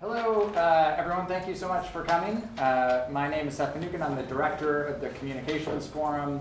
Hello, uh, everyone. Thank you so much for coming. Uh, my name is Seth Mnookin. I'm the director of the Communications Forum.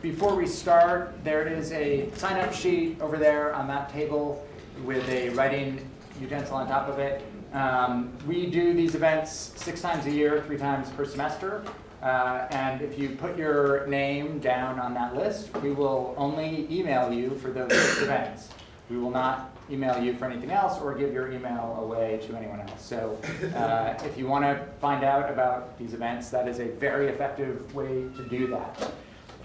Before we start, there is a sign-up sheet over there on that table with a writing utensil on top of it. Um, we do these events six times a year, three times per semester. Uh, and if you put your name down on that list, we will only email you for those events. We will not email you for anything else or give your email away to anyone else. So uh, if you want to find out about these events, that is a very effective way to do that.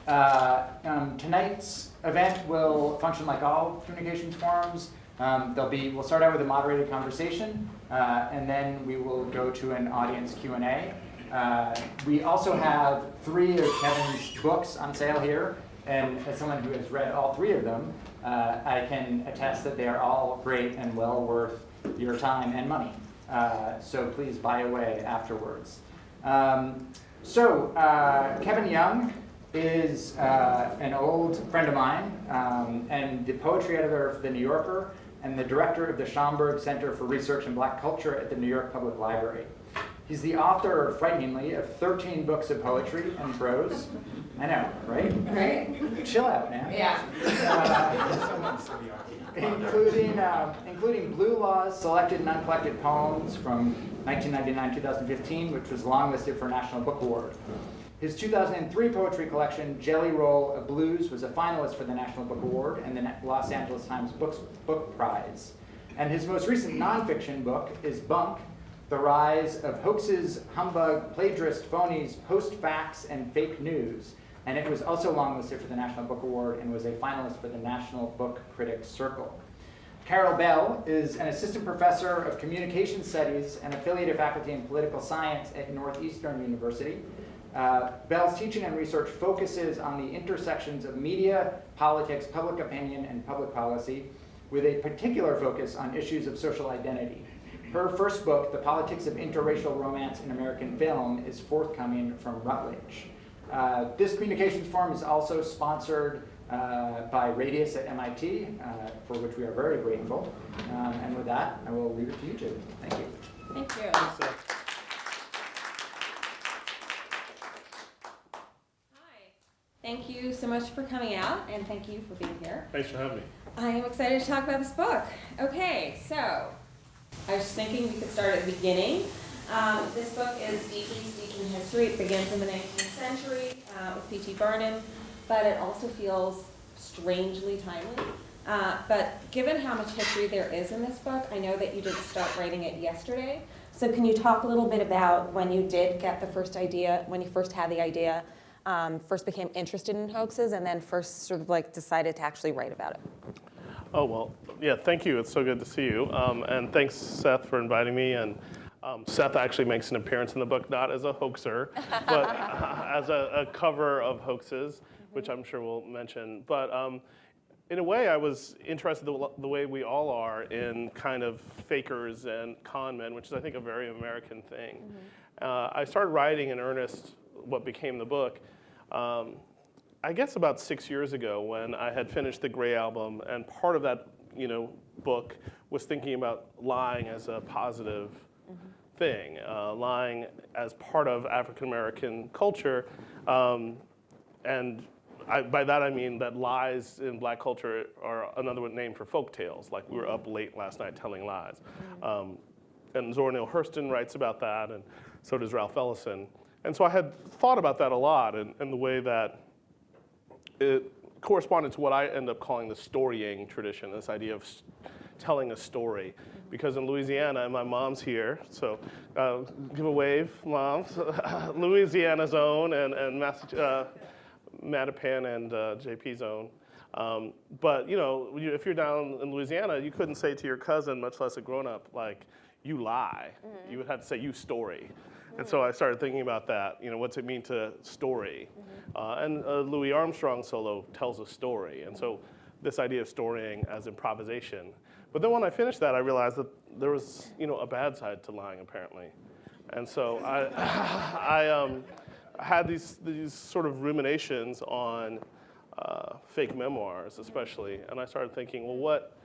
Uh, um, tonight's event will function like all communications forums. Um, there'll be, we'll start out with a moderated conversation, uh, and then we will go to an audience Q&A. Uh, we also have three of Kevin's books on sale here, and as someone who has read all three of them, uh, I can attest that they are all great and well worth your time and money. Uh, so please buy away afterwards. Um, so uh, Kevin Young is uh, an old friend of mine um, and the poetry editor of The New Yorker and the director of the Schomburg Center for Research in Black Culture at the New York Public Library. He's the author, frighteningly, of 13 books of poetry and prose. I know, right? Right? Chill out, man. Yeah. Uh, including, uh, including Blue Law's selected and uncollected poems from 1999-2015, which was longlisted for a National Book Award. His 2003 poetry collection, Jelly Roll of Blues, was a finalist for the National Book Award and the Los Angeles Times Books, Book Prize. And his most recent nonfiction book is Bunk, The Rise of Hoaxes, Humbug, Plagiarist, Phonies, Post-Facts, and Fake News. And it was also longlisted for the National Book Award and was a finalist for the National Book Critics Circle. Carol Bell is an assistant professor of communication studies and affiliated faculty in political science at Northeastern University. Uh, Bell's teaching and research focuses on the intersections of media, politics, public opinion, and public policy, with a particular focus on issues of social identity. Her first book, The Politics of Interracial Romance in American Film, is forthcoming from Routledge. Uh, this communications forum is also sponsored uh, by Radius at MIT, uh, for which we are very grateful. Um, and with that, I will leave it to you two. Thank you. Thank you. Hi. Thank you so much for coming out, and thank you for being here. Thanks for having me. I am excited to talk about this book. Okay, so I was thinking we could start at the beginning. Um, this book is deeply in history. It begins in the 19th century uh, with P.T. Barnum, but it also feels strangely timely. Uh, but given how much history there is in this book, I know that you didn't start writing it yesterday. So can you talk a little bit about when you did get the first idea, when you first had the idea, um, first became interested in hoaxes, and then first sort of like decided to actually write about it? Oh, well, yeah, thank you. It's so good to see you. Um, and thanks, Seth, for inviting me. And um, Seth actually makes an appearance in the book, not as a hoaxer, but as a, a, cover of hoaxes, which I'm sure we'll mention. But um, in a way, I was interested the, the, way we all are in kind of fakers and con men, which is, I think, a very American thing. Mm -hmm. uh, I started writing in earnest what became the book. Um, I guess about six years ago when I had finished the Grey Album, and part of that, you know, book was thinking about lying as a positive mm -hmm. thing, uh, lying as part of African American culture, um, and I, by that I mean that lies in black culture are another name for folk tales, like we were up late last night telling lies. Mm-hmm. Um, and Zora Neale Hurston writes about that, and so does Ralph Ellison. And so I had thought about that a lot and, and the way that it corresponded to what I end up calling the storying tradition, this idea of telling a story. Because in Louisiana, and my mom's here, so uh, give a wave, moms. Louisiana's own and, and uh, Mattapan and uh, JP's own. Um, but you know, if you're down in Louisiana, you couldn't say to your cousin, much less a grown-up, like, you lie. Mm -hmm. You would have to say, you story. And so I started thinking about that. You know, what's it mean to story? Mm -hmm. uh, and uh, Louis Armstrong solo tells a story. And so this idea of storying as improvisation. But then when I finished that, I realized that there was, you know, a bad side to lying, apparently. And so I, I um, had these, these sort of ruminations on uh, fake memoirs, especially, and I started thinking, well, what,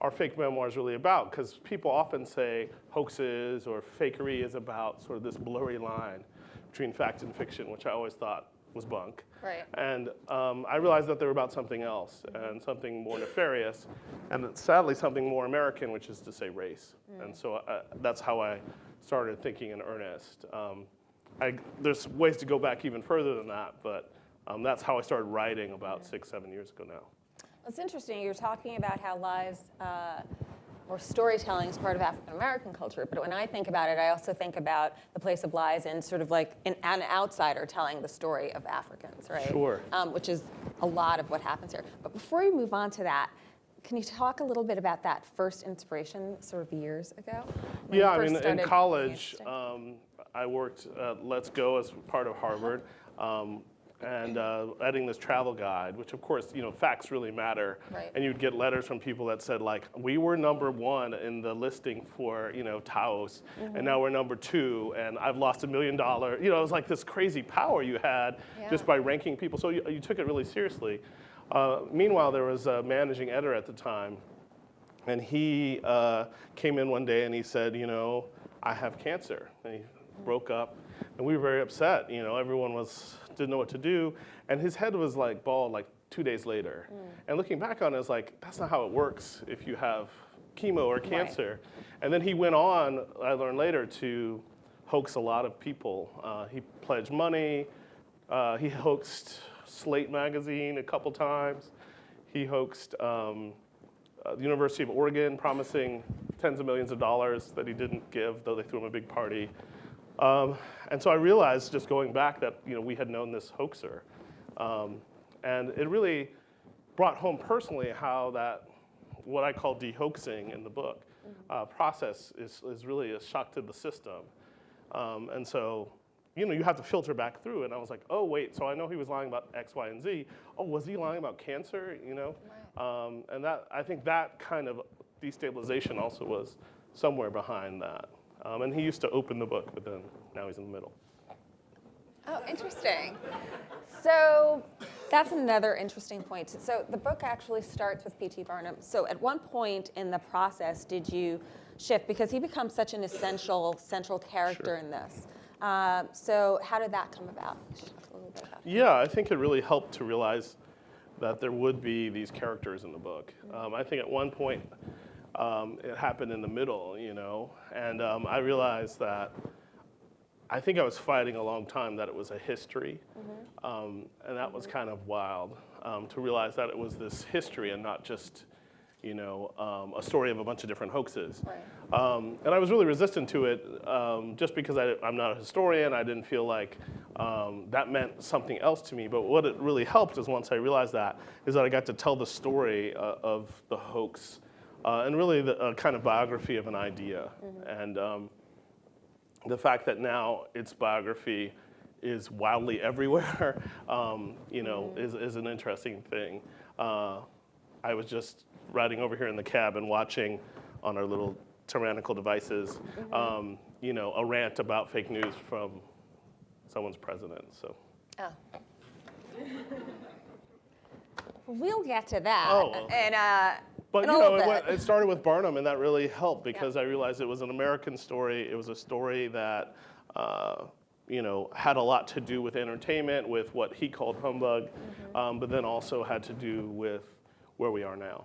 are fake memoirs really about? Because people often say hoaxes or fakery is about sort of this blurry line between fact and fiction, which I always thought was bunk. Right. And um, I realized that they were about something else and something more nefarious, and sadly something more American, which is to say race. And so uh, that's how I started thinking in earnest. Um, I, there's ways to go back even further than that, but um, that's how I started writing about six, seven years ago now. It's interesting. You're talking about how lives. uh, or storytelling is part of African American culture, but when I think about it, I also think about the place of lies and sort of like an, an outsider telling the story of Africans, right? Sure. Um, which is a lot of what happens here. But before we move on to that, can you talk a little bit about that first inspiration, sort of years ago? Yeah, I mean, in college, um, I worked at Let's Go as part of Harvard, um, and uh, editing this travel guide, which of course, you know, facts really matter. Right. And you'd get letters from people that said like, we were number one in the listing for, you know, Taos, Mm-hmm. and now we're number two, and I've lost a million dollar. You know, it was like this crazy power you had just by ranking people. So you, you took it really seriously. Uh, meanwhile, there was a managing editor at the time and he uh, came in one day and he said, you know, I have cancer. And he broke up, and we were very upset. You know, everyone was didn't know what to do, and his head was like bald like two days later. And looking back on it, it's like that's not how it works if you have chemo or cancer. And then he went on. I learned later to hoax a lot of people. Uh, he pledged money. Uh, he hoaxed Slate magazine a couple times. He hoaxed. Um, uh, the University of Oregon promising tens of millions of dollars that he didn't give, though they threw him a big party. Um, and so I realized just going back that you know we had known this hoaxer, um, and it really brought home personally how that what I call de-hoaxing in the book uh, process is, is really a shock to the system. Um, and so, you know, you have to filter back through. And I was like, oh, wait, so I know he was lying about X, Y, and Z. Oh, was he lying about cancer? You know? Um, and that, I think that kind of destabilization also was somewhere behind that. Um, and he used to open the book, but then now he's in the middle. Oh, interesting. So that's another interesting point. So the book actually starts with P.T. Barnum. So at one point in the process, did you shift because he becomes such an essential central character Sure. in this? Uh, so how did that come about? A little bit about. Yeah, I think it really helped to realize that there would be these characters in the book. Um, I think at one point um, it happened in the middle, you know, and um, I realized that I think I was fighting a long time that it was a history, um, and that was kind of wild um, to realize that it was this history and not just, you know, um, a story of a bunch of different hoaxes. Right. Um, and I was really resistant to it um, just because I, I'm not a historian. I didn't feel like um, that meant something else to me. But what it really helped is once I realized that, is that I got to tell the story uh, of the hoax uh, and really the a kind of biography of an idea. And um, the fact that now its biography is wildly everywhere, um, you know, is, is an interesting thing. Uh, I was just riding over here in the cab and watching on our little tyrannical devices, um, you know, a rant about fake news from someone's president. So, Oh. We'll get to that. Oh. And, uh, but in you know, it, went, it started with Barnum, and that really helped because I realized it was an American story. It was a story that, uh, you know, had a lot to do with entertainment, with what he called humbug, Mm-hmm. um, but then also had to do with where we are now.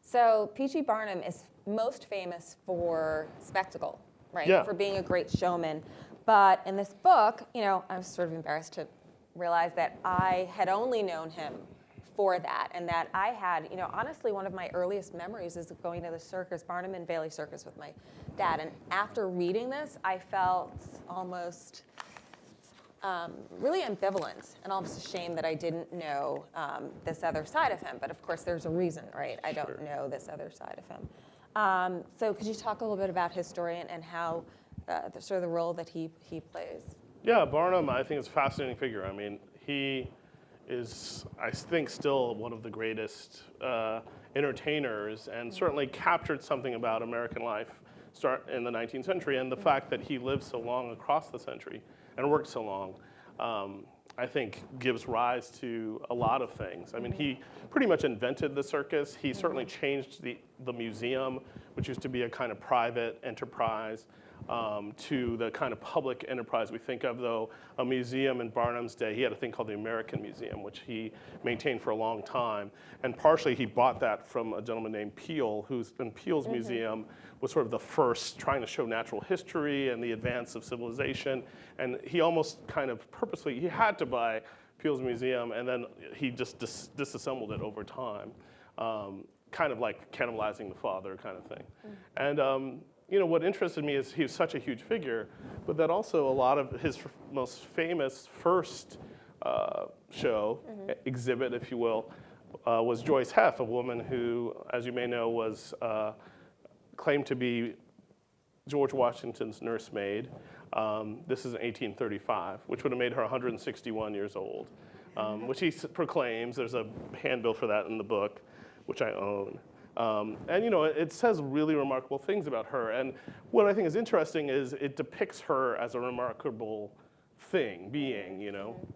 So P.T. Barnum is most famous for spectacle, right? Yeah. For being a great showman. But in this book, you know, I was sort of embarrassed to realize that I had only known him for that, and that I had, you know, honestly, one of my earliest memories is going to the circus, Barnum and Bailey Circus, with my dad. And after reading this, I felt almost um, really ambivalent and almost ashamed that I didn't know um, this other side of him. But of course, there's a reason, right? I don't Sure. know this other side of him. Um, so could you talk a little bit about his story and, and how uh, the, sort of the role that he, he plays? Yeah, Barnum, I think is a fascinating figure. I mean, he is, I think, still one of the greatest uh, entertainers and certainly captured something about American life start in the 19th century and the fact that he lived so long across the century and worked so long. Um, I think gives rise to a lot of things. I mean, he pretty much invented the circus. He certainly changed the, the museum, which used to be a kind of private enterprise, um, to the kind of public enterprise we think of, though a museum in Barnum's day, he had a thing called the American Museum, which he maintained for a long time. And partially he bought that from a gentleman named Peale, who's in Peale's museum was sort of the first trying to show natural history and the advance of civilization. And he almost kind of purposely, he had to buy Peale's museum and then he just dis- disassembled it over time. Um, kind of like cannibalizing the father kind of thing. And um, you know, what interested me is he was such a huge figure, but that also a lot of his most famous first uh, show, e- exhibit, if you will, uh, was Joice Heth, a woman who, as you may know, was uh, claimed to be George Washington's nursemaid. Um, this is in 1835, which would have made her 161 years old, um, which he s- proclaims. There's a handbill for that in the book, which I own. Um, and you know, it, says really remarkable things about her. And what I think is interesting is it depicts her as a remarkable thing, being. You know,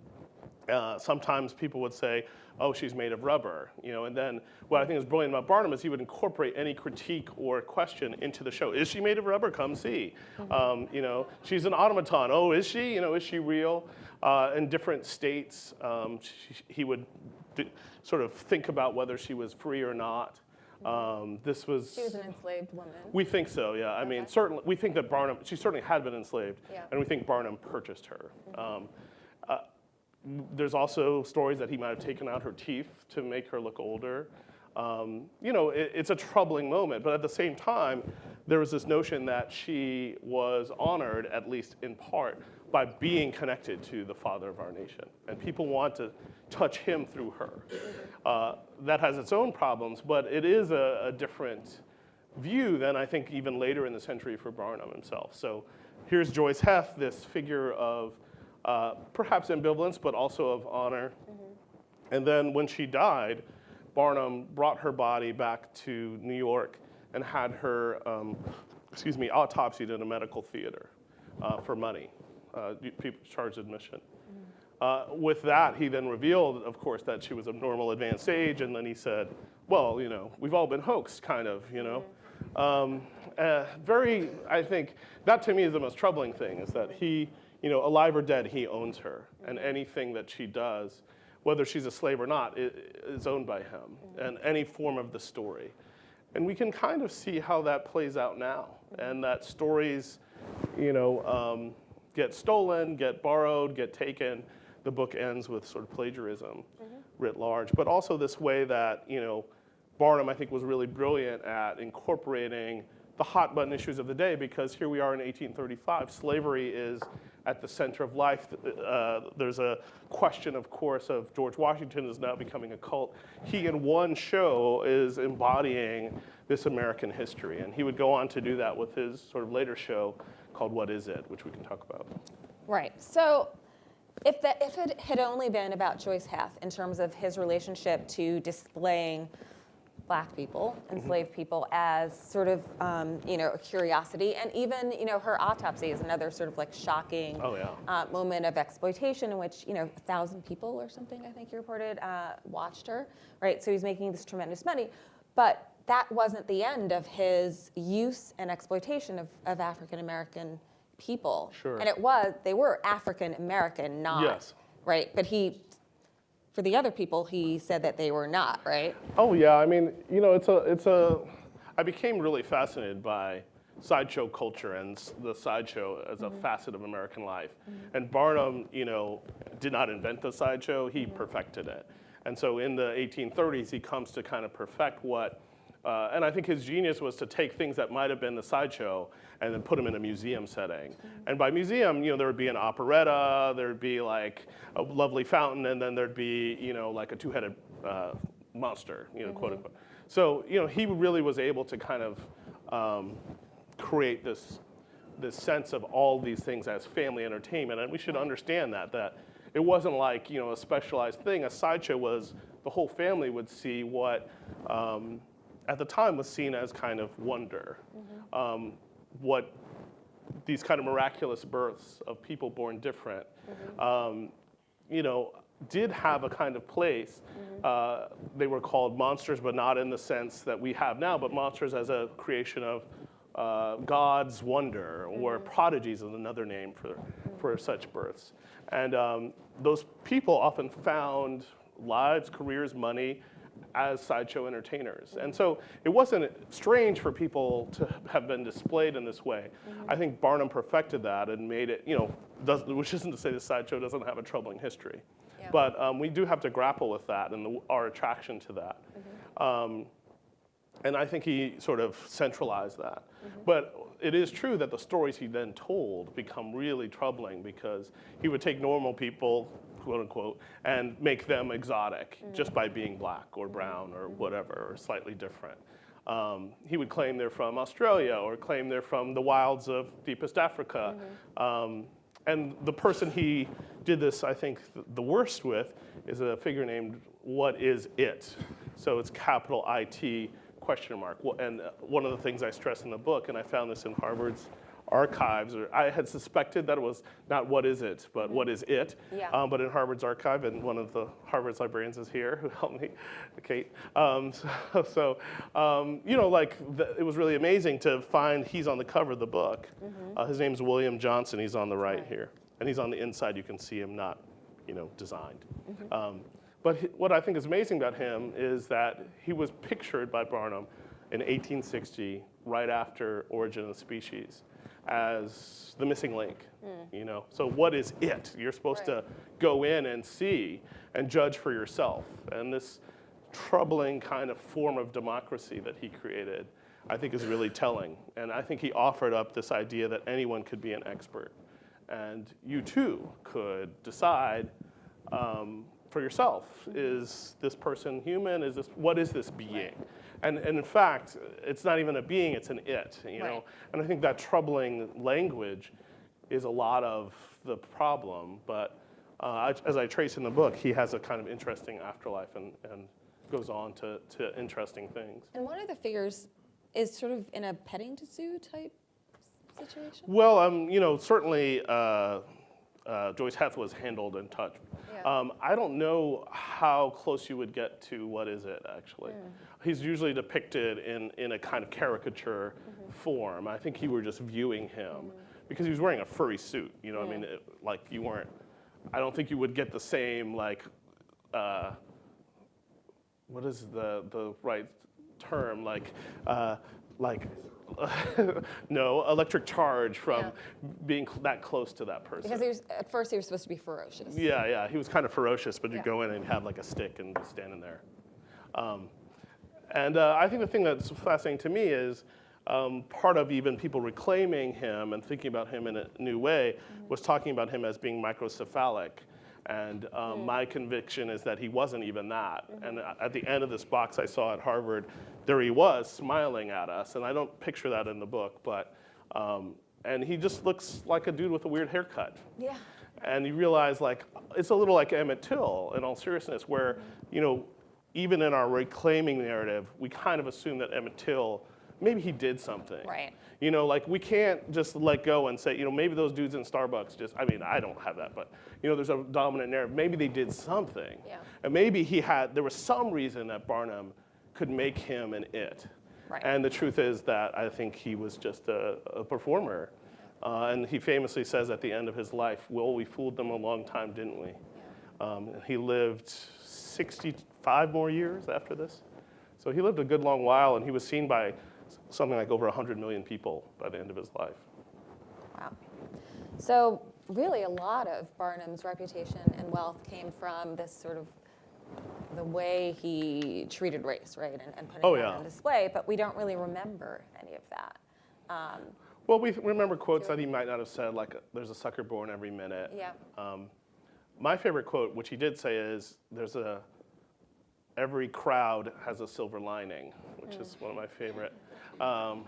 uh, sometimes people would say, "Oh, she's made of rubber," you know. And then what I think is brilliant about Barnum is he would incorporate any critique or question into the show. Is she made of rubber? Come see. Um, you know, she's an automaton. Oh, is she? You know, is she real? Uh, in different states, um, she, he would sort of think about whether she was free or not. Um, this was. She was an enslaved woman. We think so, yeah. I mean, certainly, we think that Barnum, she certainly had been enslaved, Yeah. and we think Barnum purchased her. Um, uh, there's also stories that he might have taken out her teeth to make her look older. Um, you know, it, it's a troubling moment, but at the same time, there was this notion that she was honored, at least in part, by being connected to the father of our nation. And people want to touch him through her. Uh, that has its own problems, but it is a, a different view than I think even later in the century for Barnum himself. So here's Joice Heth, this figure of uh, perhaps ambivalence, but also of honor. And then when she died, Barnum brought her body back to New York and had her, um, excuse me, autopsied in a medical theater uh, for money. Uh, people charged admission. Uh, with that, he then revealed, of course, that she was of normal advanced age, and then he said, well, you know, we've all been hoaxed, kind of, you know. Um, uh, very, I think, that to me is the most troubling thing, is that he, you know, alive or dead, he owns her, and anything that she does, whether she's a slave or not, is owned by him, and any form of the story. And we can kind of see how that plays out now, and that stories, you know, um, get stolen, get borrowed, get taken. The book ends with sort of plagiarism writ large, but also this way that, you know, Barnum, I think, was really brilliant at incorporating the hot button issues of the day because here we are in 1835. Slavery is at the center of life. Uh, there's a question, of course, of George Washington is now becoming a cult. He, in one show, is embodying this American history. And he would go on to do that with his sort of later show called What Is It, which we can talk about. Right. So if, that, if it had only been about Joice Heth in terms of his relationship to displaying black people, enslaved people, as sort of, um, you know, a curiosity, and even, you know, her autopsy is another sort of like shocking Oh, yeah. uh, moment of exploitation in which, you know, a thousand people or something, I think you reported, uh, watched her, right? So he's making this tremendous money. But that wasn't the end of his use and exploitation of, of African American people. Sure. And it was, they were African American, not, Yes. right? But he, for the other people, he said that they were not, right? Oh yeah, I mean, you know, it's a, it's a. I became really fascinated by sideshow culture and the sideshow as a mm-hmm. facet of American life. Mm-hmm. And Barnum, you know, did not invent the sideshow; he mm-hmm. perfected it. And so in the 1830s, he comes to kind of perfect what. Uh, and I think his genius was to take things that might have been the sideshow and then put them in a museum setting. And by museum, you know, there would be an operetta, there'd be like a lovely fountain, and then there'd be, you know, like a two-headed uh, monster, you know, quote unquote. So, you know, he really was able to kind of um, create this, this sense of all these things as family entertainment. And we should understand that, that it wasn't like, you know, a specialized thing. A sideshow was the whole family would see what, um, at the time was seen as kind of wonder. Um, what these kind of miraculous births of people born different. Um, you know, did have a kind of place. Uh, they were called monsters, but not in the sense that we have now, but monsters as a creation of uh, God's wonder, or prodigies is another name for, for such births. And um, those people often found lives, careers, money as sideshow entertainers. And so it wasn't strange for people to have been displayed in this way. I think Barnum perfected that and made it, you know, does, which isn't to say the sideshow doesn't have a troubling history. Yeah. But um, we do have to grapple with that and the, our attraction to that. Um, and I think he sort of centralized that. But it is true that the stories he then told become really troubling because he would take normal people, quote unquote, and make them exotic just by being black or brown or whatever, or slightly different. Um, he would claim they're from Australia or claim they're from the wilds of deepest Africa. Um, and the person he did this, I think, th- the worst with is a figure named What Is It? So it's capital IT question mark. And uh, one of the things I stress in the book, and I found this in Harvard's archives, or I had suspected that it was not what is it, but what is it. Yeah. Um, but in Harvard's archive, and one of the Harvard's librarians is here who helped me, Kate. Um, so, so um, you know, like the, it was really amazing to find he's on the cover of the book. Uh, his name's William Johnson. He's on the right here, and he's on the inside. You can see him not, you know, designed. Um, but he- what I think is amazing about him is that he was pictured by Barnum in 1860, right after Origin of the Species, as the missing link. You know, so what is it? You're supposed to go in and see and judge for yourself. And this troubling kind of form of democracy that he created, I think, is really telling. And I think he offered up this idea that anyone could be an expert, and you too could decide um, for yourself is this person human is this what is this being and, and in fact it's not even a being it's an it you know? And i think that troubling language is a lot of the problem but uh, as i trace in the book he has a kind of interesting afterlife and, and goes on to, to interesting things. And one of the figures is sort of in a petting zoo type situation. Well, um, you know, certainly uh, uh, Joice Heth was handled and touched. Yeah. Um, I don't know how close you would get to what is it actually. He's usually depicted in, in a kind of caricature form. I think you were just viewing him because he was wearing a furry suit. You know, what I mean, it, like you weren't. I don't think you would get the same like. Uh, what is the the right term like uh, like no electric charge from Yeah. being cl- that close to that person Because he was, at first he was supposed to be ferocious. yeah yeah he was kind of ferocious but you Yeah. go in and have like a stick and be standing there um, and uh, i think the thing that's fascinating to me is um, part of even people reclaiming him and thinking about him in a new way was talking about him as being microcephalic and um, my conviction is that he wasn't even that. And at the end of this box I saw at Harvard, there he was smiling at us. And I don't picture that in the book, but, um, and he just looks like a dude with a weird haircut. Yeah. And you realize, like, it's a little like Emmett Till, in all seriousness, where, you know, even in our reclaiming narrative, we kind of assume that Emmett Till, maybe he did something. Right. You know, like, we can't just let go and say, you know, maybe those dudes in Starbucks just, I mean, I don't have that, but, you know, there's a dominant narrative. Maybe they did something. Yeah. And maybe he had, there was some reason that Barnum could make him an it. Right. And the truth is that I think he was just a, a performer. Uh, and he famously says at the end of his life, Well, we fooled them a long time, didn't we? Um, he lived 65 more years after this. So he lived a good long while, and he was seen by something like over 100 million people by the end of his life. Wow. So really a lot of Barnum's reputation and wealth came from this sort of the way he treated race, right, and, and putting Oh, yeah. on display, but we don't really remember any of that. Um, Well, we remember quotes that he might not have said, like, there's a sucker born every minute. yeah. Um, my favorite quote, which he did say, is there's a every crowd has a silver lining, which is one of my favorite. Um,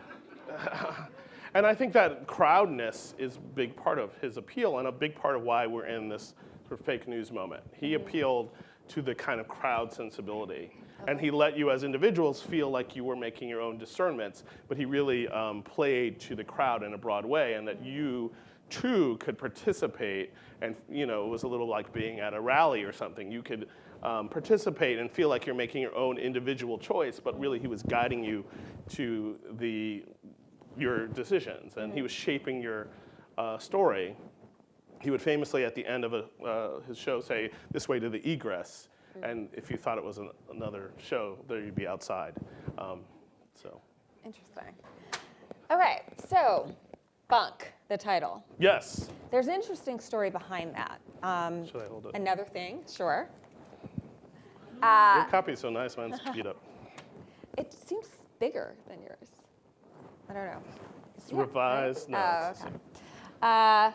and I think that crowdness is a big part of his appeal and a big part of why we're in this sort of fake news moment. He appealed to the kind of crowd sensibility. And he let you as individuals feel like you were making your own discernments, but he really um, played to the crowd in a broad way, and that you too could participate and you know it was a little like being at a rally or something you could um, participate and feel like you're making your own individual choice but really he was guiding you to the your decisions and he was shaping your uh, story he would famously at the end of a, uh, his show say this way to the egress and if you thought it was an, another show there you'd be outside um, so Interesting. Okay, so Bunk, the title. yes There's an interesting story behind that. Um, should i hold it another thing, sure. Your Uh, copy's so nice mine's beat up it seems bigger than yours. I don't know. It's revised. No, Oh, okay. Uh,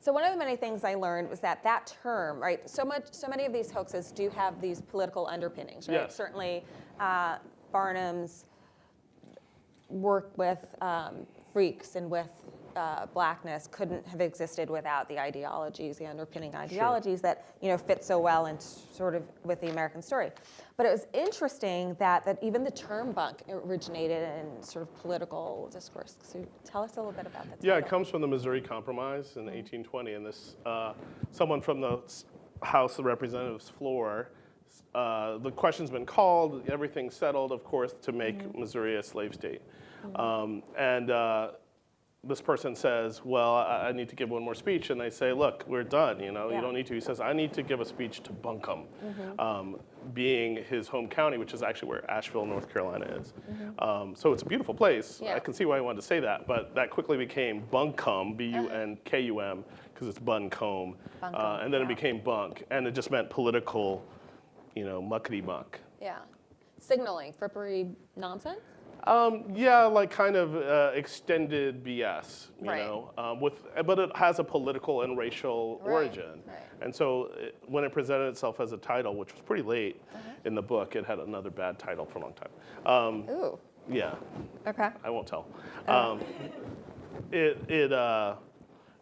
so one of the many things I learned was that that term, right? So much, so many of these hoaxes do have these political underpinnings, right? Yes. Certainly, uh, Barnum's work with um, freaks and with uh, blackness couldn't have existed without the ideologies, the underpinning ideologies that you know fit so well and sort of with the American story. But it was interesting that that even the term bunk originated in sort of political discourse. So tell us a little bit about that. Yeah, it comes from the Missouri Compromise in 1820, and this uh, someone from the House of Representatives floor. Uh, the question's been called, everything's settled, of course, to make Mm-hmm. Missouri a slave state. Um, and uh, this person says, "Well, I, I need to give one more speech," and they say, "Look, we're done. You know, Yeah. you don't need to." He says, "I need to give a speech to Buncombe, Mm-hmm. um, being his home county, which is actually where Asheville, North Carolina is. Mm-hmm. Um, so it's a beautiful place. Yeah. I can see why he wanted to say that, but that quickly became Bunkum, B-U-N-K-U-M, because it's Buncombe, uh, and then it became Bunk, and it just meant political, you know, muckety muck. Yeah. Signaling, frippery nonsense? Um, yeah, like kind of uh, extended BS, you Right. know, um, with, but it has a political and racial Right, origin. right. And so it, when it presented itself as a title, which was pretty late Uh-huh. in the book, it had another bad title for a long time. Um, Ooh. yeah, Okay. I won't tell. Oh. Um, it it uh,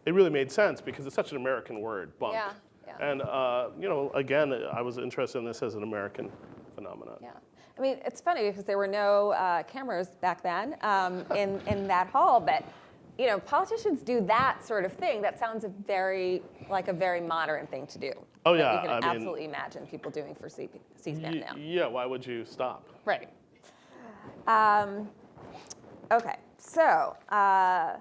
it really made sense because it's such an American word, bunk. Yeah, yeah. And uh, you know, again, I was interested in this as an American phenomenon. Yeah. I mean, it's funny because there were no uh, cameras back then um, in, in that hall, but you know, politicians do that sort of thing. That sounds a very like a very modern thing to do. Oh, yeah, you can I mean- absolutely imagine people doing for C- C-SPAN Y- now. yeah. Why would you stop? Right. Um, okay, so uh,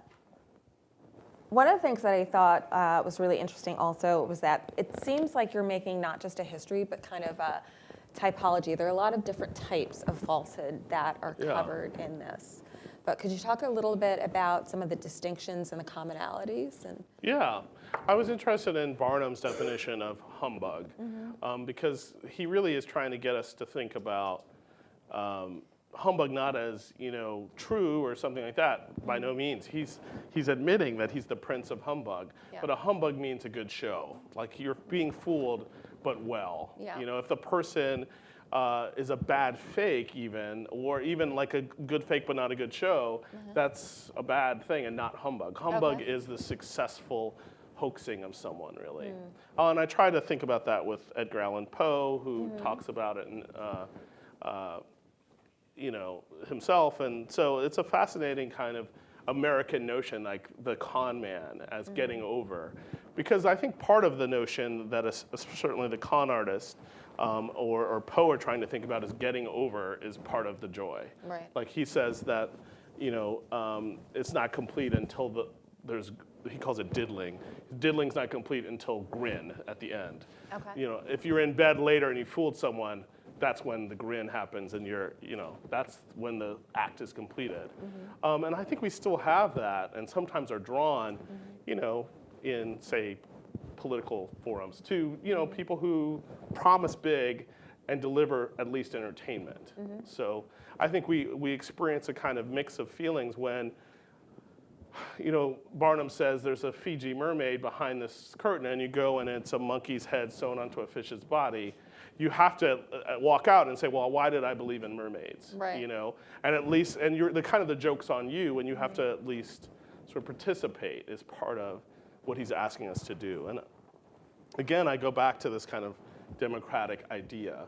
one of the things that I thought uh, was really interesting also was that it seems like you're making not just a history, but kind of a typology. There are a lot of different types of falsehood that are Yeah. covered in this. But could you talk a little bit about some of the distinctions and the commonalities? And Yeah, I was interested in Barnum's definition of humbug Mm-hmm. um, because he really is trying to get us to think about um, humbug not as you know true or something like that. By no means. He's he's admitting that he's the prince of humbug, Yeah. but a humbug means a good show. Like you're being fooled, but well. Yeah. You know, if the person uh, is a bad fake, even, or even like a good fake but not a good show, that's a bad thing and not humbug. Humbug Okay. is the successful hoaxing of someone, really. Uh, and I try to think about that with Edgar Allan Poe, who talks about it in, uh, uh, you know, himself. And so it's a fascinating kind of American notion, like the con man as getting over. Because I think part of the notion that is, certainly the con artist um, or, or Poe are trying to think about is getting over is part of the joy. Right. Like he says that, you know, um, it's not complete until the, there's, he calls it diddling. Diddling's not complete until grin at the end. Okay. You know, if you're in bed later and you fooled someone, that's when the grin happens and you're, you know, that's when the act is completed. Um, and I think we still have that and sometimes are drawn, you know, in, say, political forums to, you know, people who promise big and deliver at least entertainment. So I think we, we experience a kind of mix of feelings when you know, Barnum says there's a Fiji mermaid behind this curtain, and you go and it's a monkey's head sewn onto a fish's body. You have to uh, walk out and say, well, why did I believe in mermaids? Right. You know, and at least, and you're the kind of the joke's on you, and you have to at least sort of participate as part of what he's asking us to do. And again, I go back to this kind of democratic idea.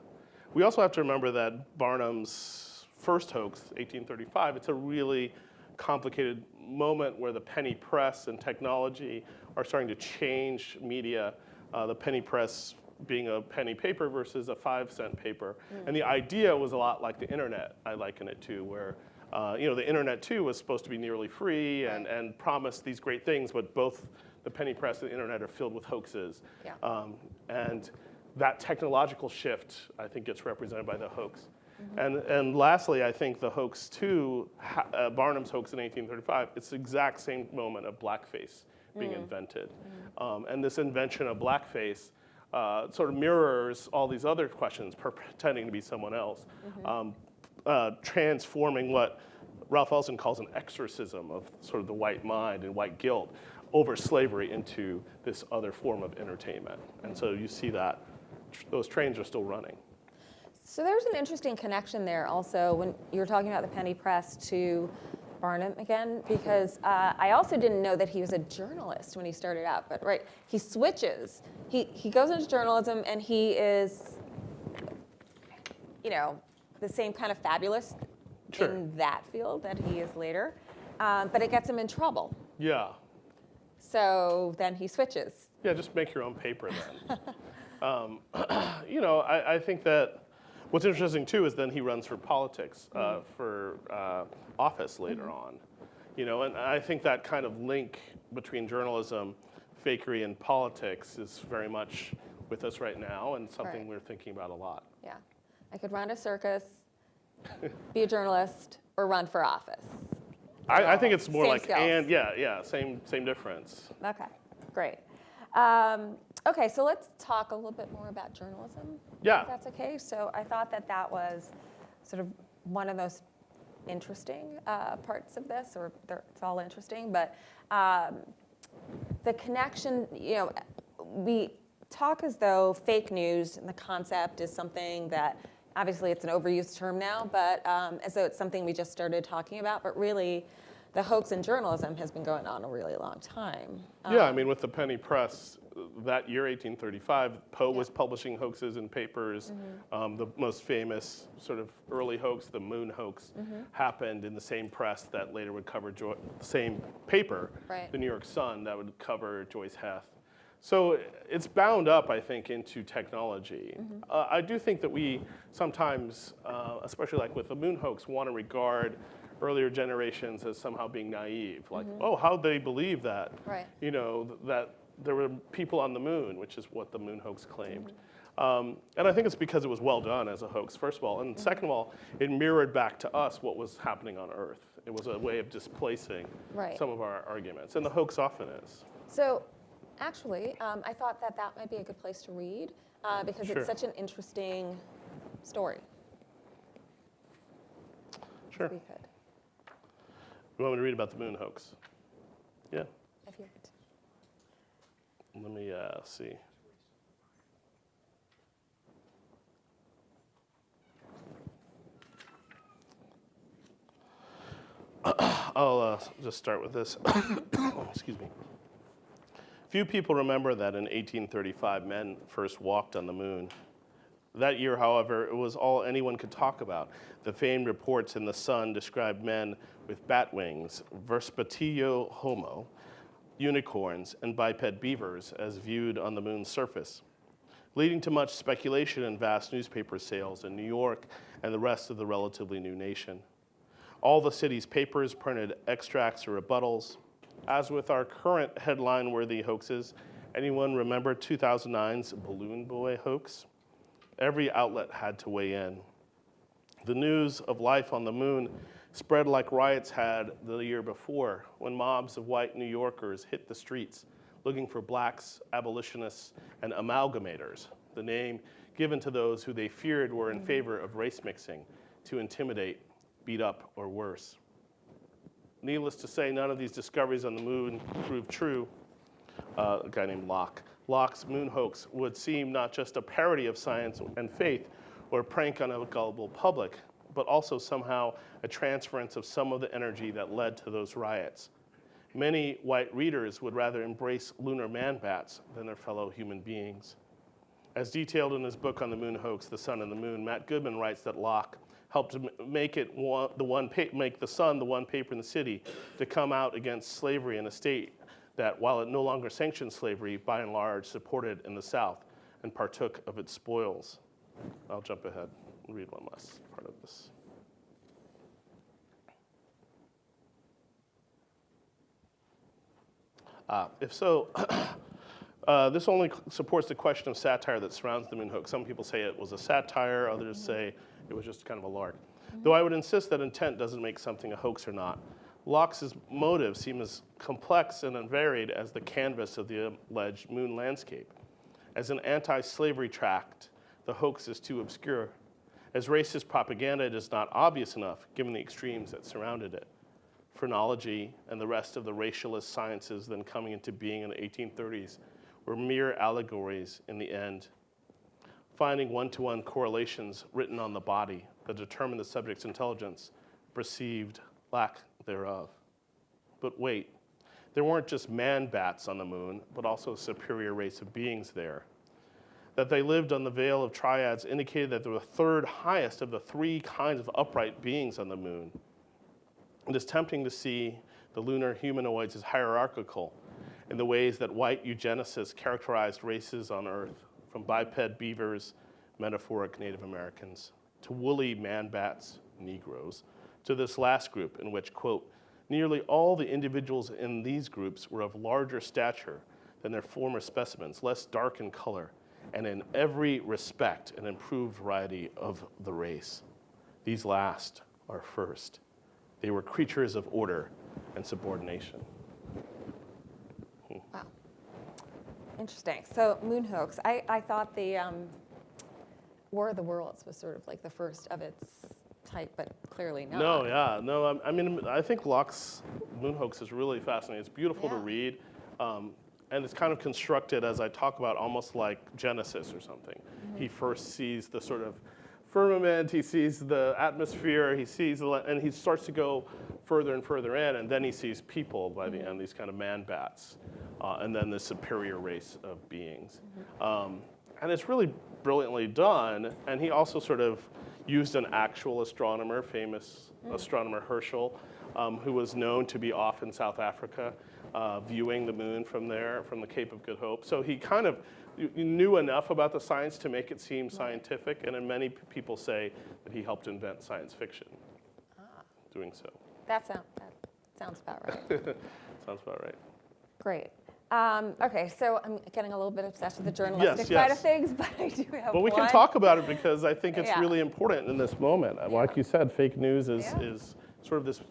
We also have to remember that Barnum's first hoax, 1835, it's a really complicated moment where the penny press and technology are starting to change media. Uh, the penny press being a penny paper versus a five cent paper. And the idea was a lot like the internet, I liken it to, where uh, you know, the internet too was supposed to be nearly free and, and promised these great things, but both the penny press and the internet are filled with hoaxes. Yeah. Um, and that technological shift, I think, gets represented by the hoax. And, and lastly, I think the hoax too, uh, Barnum's hoax in 1835, it's the exact same moment of blackface being invented. Um, and this invention of blackface uh, sort of mirrors all these other questions, per- pretending to be someone else, um, uh, transforming what Ralph Ellison calls an exorcism of sort of the white mind and white guilt over slavery into this other form of entertainment. And so you see that tr- those trains are still running. So there's an interesting connection there also when you were talking about the penny press to Barnum again, because uh, I also didn't know that he was a journalist when he started out. But right, he switches. He he goes into journalism and he is, you know, the same kind of fabulous Sure. in that field that he is later. Um, but it gets him in trouble. Yeah. So then he switches. Yeah, just make your own paper then. um, you know, I, I think that what's interesting too is then he runs for politics, uh, for uh, office later on. You know, and I think that kind of link between journalism, fakery, and politics is very much with us right now and something Right. we're thinking about a lot. Yeah, I could run a circus, be a journalist, or run for office. I, I think it's more Same like skills. and yeah, yeah, same same difference. Okay, great. Um, okay, so let's talk a little bit more about journalism. Yeah. If that's okay. So I thought that that was sort of one of the most interesting uh, parts of this, or it's all interesting, but um, the connection, you know, we talk as though fake news and the concept is something that obviously it's an overused term now, but um, as though it's something we just started talking about, but really the hoax in journalism has been going on a really long time. Yeah, I mean, with the penny press, that year, 1835, Poe was publishing hoaxes in papers. Mm-hmm. Um, the most famous sort of early hoax, the moon hoax, Mm-hmm. happened in the same press that later would cover Joy, the same paper, Right. the New York Sun, that would cover Joice Heth. So it's bound up, I think, into technology. Mm-hmm. Uh, I do think that we sometimes, uh, especially like with the moon hoax, want to regard earlier generations as somehow being naive. Like, oh, how'd they believe that? Mm-hmm. Right. You know, th- that there were people on the moon, which is what the moon hoax claimed. Mm-hmm. Um, and I think it's because it was well done as a hoax, first of all. Mm-hmm. And second of all, it mirrored back to us what was happening on Earth. It was a way of displacing Right. some of our arguments. And the hoax often is. So, actually, um, I thought that that might be a good place to read uh, because Sure. it's such an interesting story. Sure. We could, You want me to read about the moon hoax? Yeah. if you could. Let me uh, see. I'll uh, just start with this. Excuse me. Few people remember that in 1835 men first walked on the moon. That year, however, it was all anyone could talk about. The famed reports in the Sun described men with bat wings, Vespertilio homo, unicorns, and biped beavers as viewed on the moon's surface, leading to much speculation and vast newspaper sales in New York and the rest of the relatively new nation. All the city's papers printed extracts or rebuttals. As with our current headline worthy hoaxes, anyone remember 2009's Balloon Boy hoax? Every outlet had to weigh in. The news of life on the moon spread like riots had the year before when mobs of white New Yorkers hit the streets looking for blacks, abolitionists, and amalgamators, the name given to those who they feared were in mm. favor of race mixing to intimidate, beat up, or worse. Needless to say, none of these discoveries on the moon proved true. Uh, a guy named Locke. Locke's moon hoax would seem not just a parody of science and faith or a prank on a gullible public, but also somehow a transference of some of the energy that led to those riots. Many white readers would rather embrace lunar man bats than their fellow human beings. As detailed in his book on the moon hoax, The Sun and the Moon, Matt Goodman writes that Locke helped make it one, the one make the Sun the one paper in the city to come out against slavery in a state that, while it no longer sanctioned slavery, by and large supported in the South and partook of its spoils. I'll jump ahead and read one last part of this. Uh, if so, uh, this only supports the question of satire that surrounds the moon hoax. Some people say it was a satire, others say it was just kind of a lark. Though I would insist that intent doesn't make something a hoax or not. Locke's motives seem as complex and unvaried as the canvas of the alleged moon landscape. As an anti slavery tract, the hoax is too obscure. As racist propaganda, it is not obvious enough given the extremes that surrounded it phrenology, and the rest of the racialist sciences then coming into being in the 1830s were mere allegories in the end, finding one to one correlations written on the body that determine the subject's intelligence, perceived lack thereof. But wait, there weren't just man bats on the moon, but also a superior race of beings there. That they lived on the Veil of Triads indicated that they were the third highest of the three kinds of upright beings on the moon. It is tempting to see the lunar humanoids as hierarchical in the ways that white eugenicists characterized races on Earth, from biped beavers, metaphoric Native Americans, to woolly man bats, Negroes, to this last group in which, quote, nearly all the individuals in these groups were of larger stature than their former specimens, less dark in color, and in every respect an improved variety of the race. These last are first. They were creatures of order and subordination. Wow. Interesting. So moon hoax. I, I thought the um, War of the Worlds was sort of like the first of its type, but clearly not. No, yeah, no. I, I mean, I think Locke's moon hoax is really fascinating. It's beautiful to read, um, and it's kind of constructed as I talk about, almost like Genesis or something. Mm-hmm. He first sees the sort of firmament, he sees the atmosphere, he sees, the, and he starts to go further and further in, and then he sees people by Mm-hmm. the end, these kind of man bats, uh, and then the superior race of beings. Mm-hmm. Um, and it's really brilliantly done. And he also sort of used an actual astronomer, famous Mm. astronomer Herschel, um, who was known to be off in South Africa, uh, viewing the moon from there, from the Cape of Good Hope. So he kind of knew enough about the science to make it seem scientific. And then many people say that he helped invent science fiction. Ah. Doing so. That, sound, that sounds about right. Sounds about right. Great. Um, okay, so I'm getting a little bit obsessed with the journalistic yes. side of things, but I do have But we can talk about it because I think it's Yeah. really important in this moment. Uh, Like you said, fake news is, Yeah. is sort of this,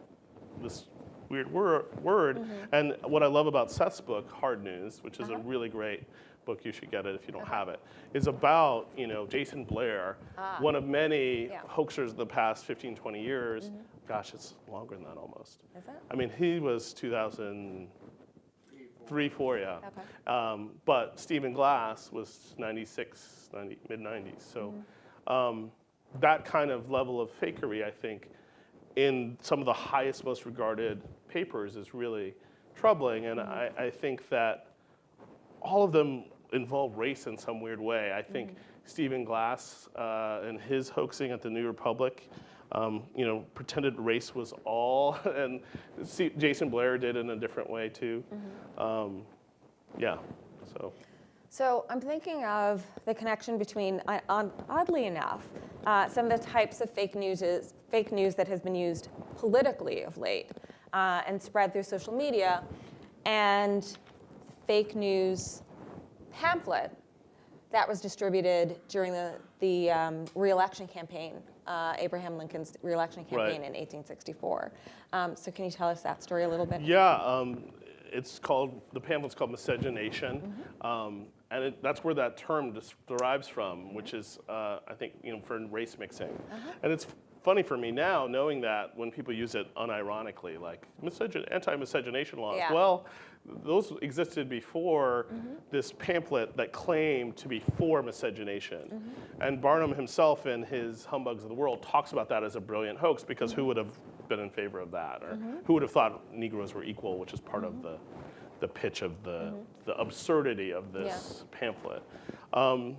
this weird wor- word. Mm-hmm. And what I love about Seth's book, Hard News, which is a Uh-huh. really great book, you should get it if you don't have it, is about, you know, Jayson Blair, one of many Ah. Yeah. Hoaxers of the past 15, 20 years. Gosh, it's longer than that almost. Is it? I mean, he was 2003, 4, yeah. Okay. Um, but Stephen Glass was 96, 90, mid 90s. So um, that kind of level of fakery, I think, in some of the highest, most regarded papers is really troubling. And I, I think that all of them involve race in some weird way. I think Stephen Glass uh, and his hoaxing at the New Republic, um, you know, pretended race was all, and see, Jayson Blair did in a different way too. Um, yeah, so So I'm thinking of the connection between, uh, oddly enough, uh, some of the types of fake news, is, fake news that has been used politically of late uh, and spread through social media, and fake news pamphlet that was distributed during the, the um, reelection campaign, uh, Abraham Lincoln's reelection campaign Right. in 1864. Um, so can you tell us that story a little bit? yeah, um, it's called the pamphlet's called miscegenation, um, and it, that's where that term derives from, which is uh, I think you know for race mixing, and it's funny for me now knowing that when people use it unironically, like anti-miscegenation laws. Yeah. Well, those existed before mm-hmm. this pamphlet that claimed to be for miscegenation. Mm-hmm. And Barnum himself, in his Humbugs of the World, talks about that as a brilliant hoax because who mm-hmm. would have been in favor of that? Or who would have thought Negroes were equal, which is part of the, the pitch of the, the absurdity of this pamphlet. Um,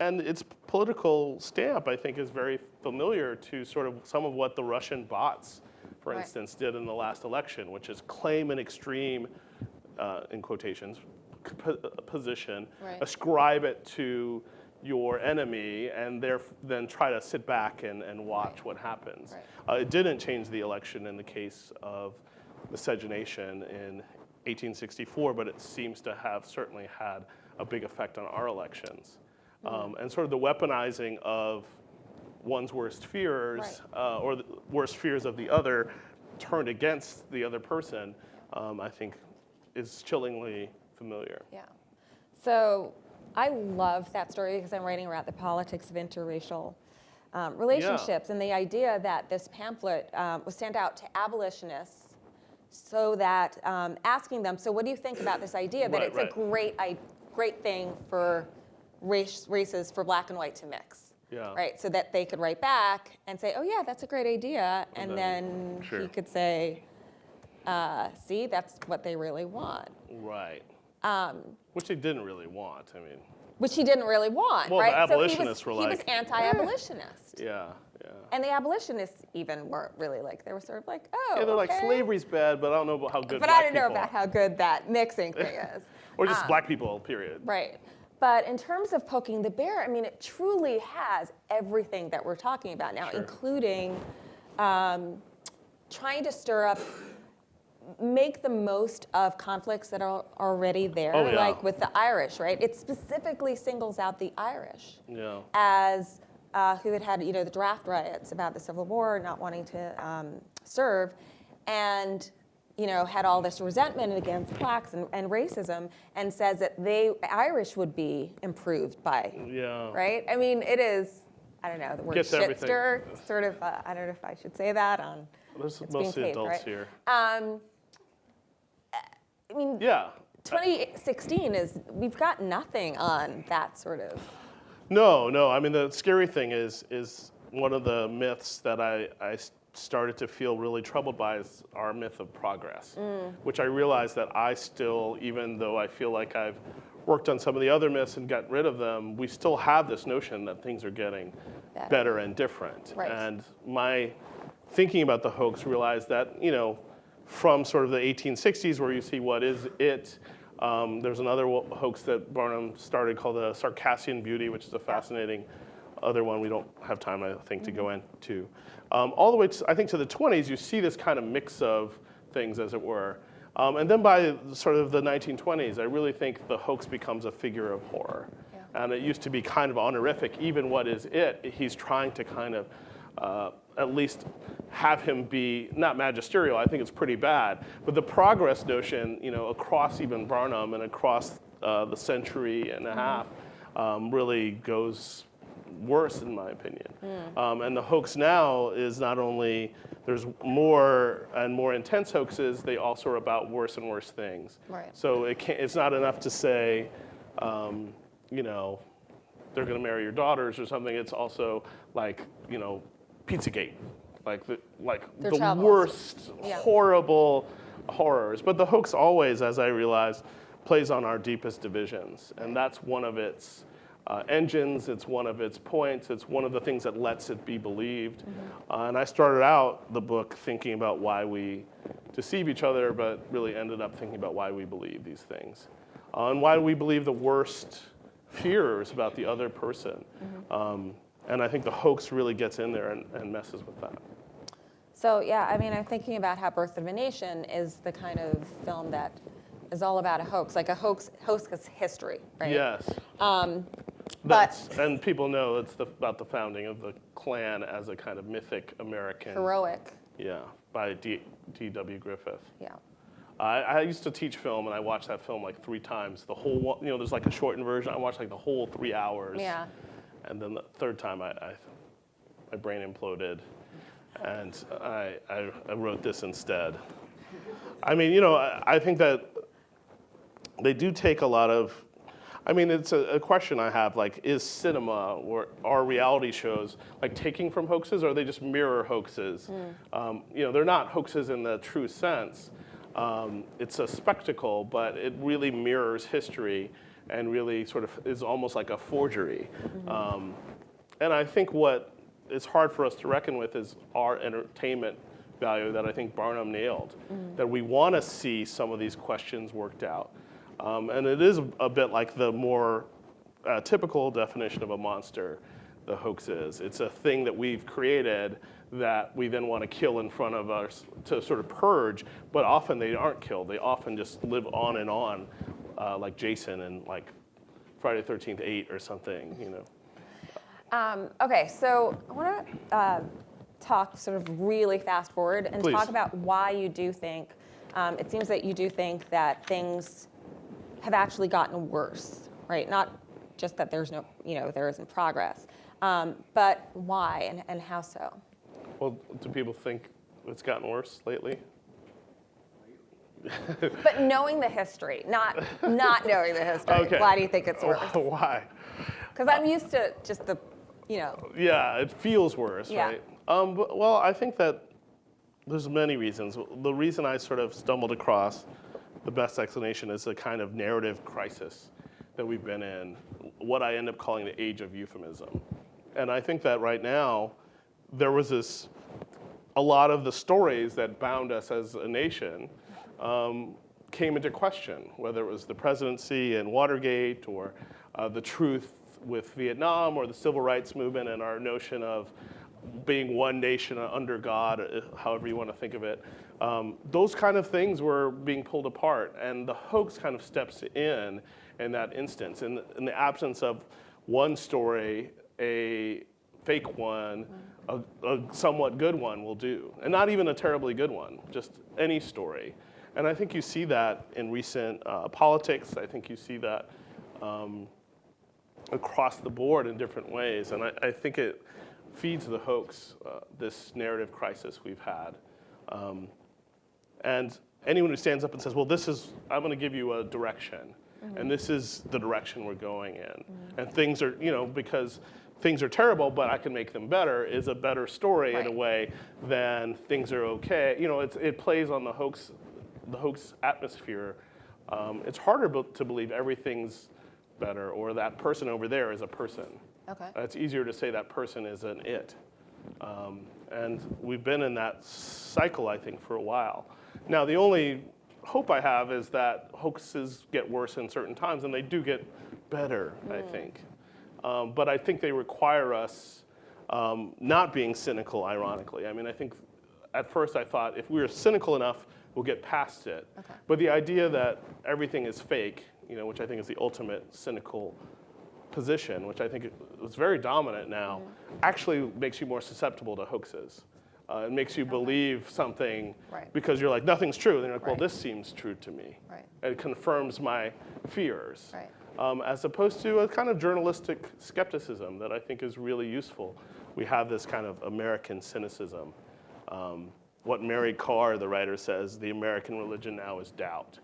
and its political stamp, I think, is very familiar to sort of some of what the Russian bots, for Right. instance, did in the last election, which is claim an extreme, uh, in quotations, position, Right. ascribe it to your enemy, and then try to sit back and, and watch what happens. Right. Uh, it didn't change the election in the case of miscegenation in 1864, but it seems to have certainly had a big effect on our elections. Um, and sort of the weaponizing of one's worst fears, uh, or the worst fears of the other, turned against the other person, um, I think is chillingly familiar. Yeah. So I love that story because I'm writing about the politics of interracial um, relationships and the idea that this pamphlet um, was sent out to abolitionists so that um, asking them, so what do you think about this idea that Right, it's right. a great, I, great thing for race, races for black and white to mix? Yeah. Right, so that they could write back and say, oh yeah, that's a great idea, and, And then, then- sure. he could say, uh, see, that's what they really want. Right. Um, Which he didn't really want. I mean, which he didn't really want, Well, the right? abolitionists so he was, were was, he like, was anti-abolitionist, yeah, yeah. and the abolitionists even weren't really like they were sort of like, oh, Yeah, they're like slavery's bad, but I don't know about how good. But I don't know about are." how good that mixing thing is. or just Um, black people. Period. Right. But in terms of poking the bear, I mean, it truly has everything that we're talking about now, Sure. including um, trying to stir up, make the most of conflicts that are already there, Oh, yeah. like with the Irish, right? It specifically singles out the Irish Yeah. as uh, who had had you know the draft riots about the Civil War, not wanting to um, serve, and you know had all this resentment against blacks and, and racism, and says that they Irish would be improved by Yeah. right. I mean, it is. I don't know the word Gets everything. shitster. Sort of. Uh, I don't know if I should say that on. There's It's being mostly adults right? here. Um, I mean, Yeah. 2016 is we've got nothing on that sort of. No, no. I mean, the scary thing is is one of the myths that I, I started to feel really troubled by is our myth of progress, which I realize that I still, even though I feel like I've worked on some of the other myths and got rid of them, we still have this notion that things are getting Better. better and different. Right. And my thinking about the hoax realized that, you know, from sort of the 1860s where you see what is it, um, there's another hoax that Barnum started called the Circassian Beauty, which is a fascinating other one we don't have time, I think, to go into. Um, all the way, to, I think, to the 20s, you see this kind of mix of things, as it were. Um, and then by sort of the 1920s, I really think the hoax becomes a figure of horror. And it used to be kind of honorific, even what is it, he's trying to kind of uh, at least have him be not magisterial. I think it's pretty bad, but the progress notion, you know, across even Barnum and across uh, the century and a half, um, really goes worse in my opinion. Um, and the hoax now is not only there's more and more intense hoaxes, they also are about worse and worse things. Right. So it can't, it's not enough to say, um, you know, they're going to marry your daughters or something. It's also like, you know, Pizzagate, like the like Their the worst, Yeah. horrible horrors. But the hoax always, as I realized, plays on our deepest divisions, and that's one of its uh, engines. It's one of its points. It's one of the things that lets it be believed. Uh, and I started out the book thinking about why we deceive each other, but really ended up thinking about why we believe these things, uh, and why we believe the worst fears about the other person. Um, and I think the hoax really gets in there and, and messes with that. So yeah, I mean, I'm thinking about how Birth of a Nation is the kind of film that is all about a hoax, like a hoax, hoax is history, right? Yes. Um, but That's, and people know it's the, about the founding of the Klan as a kind of mythic American. heroic, Yeah, by D- D.W. Griffith. yeah. I, I used to teach film, and I watched that film like three times. The whole, you know, there's like a shortened version. I watched like the whole three hours. Yeah. And then the third time, I, I my brain imploded, and I, I, I wrote this instead. I mean, you know, I, I think that they do take a lot of. I mean, it's a, a question I have. Like, is cinema or are reality shows like taking from hoaxes, or are they just mirror hoaxes? Um, you know, they're not hoaxes in the true sense. Um, it's a spectacle, but it really mirrors history. and really sort of is almost like a forgery. Um, and I think what is hard for us to reckon with is our entertainment value that I think Barnum nailed. That we want to see some of these questions worked out. Um, and it is a bit like the more uh, typical definition of a monster, the hoax is. It's a thing that we've created that we then want to kill in front of us to sort of purge, but often they aren't killed. They often just live on and on, uh, like Jason and like Friday the 13th 8 or something, you know. Um, okay, so I want to uh, talk sort of really fast forward and Please. talk about why you do think, um, it seems that you do think that things have actually gotten worse, right? Not just that there's no, you know, there isn't progress, um, but why and, and how so? Well, do people think it's gotten worse lately? But knowing the history, not not knowing the history. Okay. Why do you think it's worse? Why? Because I'm used to just the, you know, Yeah, it feels worse, Yeah. right? Um, well, I think that there's many reasons. The reason I sort of stumbled across the best explanation is a kind of narrative crisis that we've been in, what I end up calling the age of euphemism. And I think that right now, there was this, a lot of the stories that bound us as a nation um, came into question, whether it was the presidency and Watergate or uh, the truth with Vietnam or the civil rights movement and our notion of being one nation under God, uh, however you want to think of it. Um, those kind of things were being pulled apart, and the hoax kind of steps in in that instance. In, in the absence of one story, a fake one, a, a somewhat good one will do, and not even a terribly good one, just any story. And I think you see that in recent uh, politics. I think you see that um, across the board in different ways. And I, I think it feeds the hoax, uh, this narrative crisis we've had. Um, and anyone who stands up and says, well, this is, I'm going to give you a direction. And this is the direction we're going in. And things are, you know, because things are terrible, but I can make them better is a better story in a way than things are okay. You know, it's, it plays on the hoax, the hoax atmosphere. Um, it's harder to believe everything's better or that person over there is a person. Okay. It's easier to say that person is an it. Um, and we've been in that cycle, I think, for a while. Now, the only hope I have is that hoaxes get worse in certain times, and they do get better, I think. Um, but I think they require us um, not being cynical, ironically. I mean, I think at first I thought if we were cynical enough, we'll get past it. Okay. But the idea that everything is fake, you know, which I think is the ultimate cynical position, which I think is very dominant now, Mm-hmm. actually makes you more susceptible to hoaxes. Uh, it makes you believe something Right. because you're like, nothing's true. And you're like, well, Right. this seems true to me. Right. It confirms my fears. Right. Um, as opposed to a kind of journalistic skepticism that I think is really useful. We have this kind of American cynicism. Um, what Mary Karr, the writer, says, the American religion now is doubt.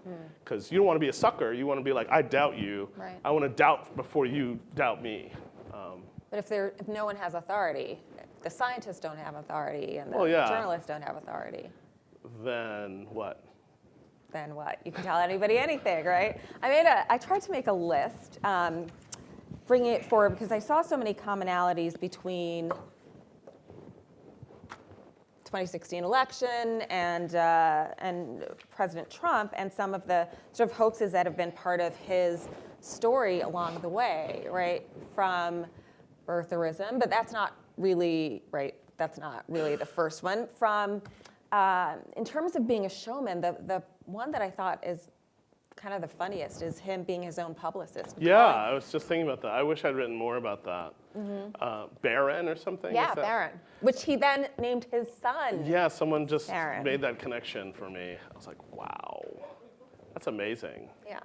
Because you don't want to be a sucker. You want to be like, I doubt you. Hmm. Right. I want to doubt before you doubt me. Um, But if there, if no one has authority, the scientists don't have authority and the Well, yeah. journalists don't have authority, then what? then what? You can tell anybody anything, right? I made a, I tried to make a list, um, bringing it forward because I saw so many commonalities between 2016 election and uh, and President Trump and some of the sort of hoaxes that have been part of his story along the way, right? From birtherism, but that's not really right. That's not really the first one. From uh, in terms of being a showman, the the one that I thought is kind of the funniest is him being his own publicist. Yeah, I was just thinking about that. I wish I'd written more about that. Uh, Barron or something? Yeah, that- Barron, which he then named his son. Yeah, someone just Barron. made that connection for me. I was like, wow, that's amazing. Yeah.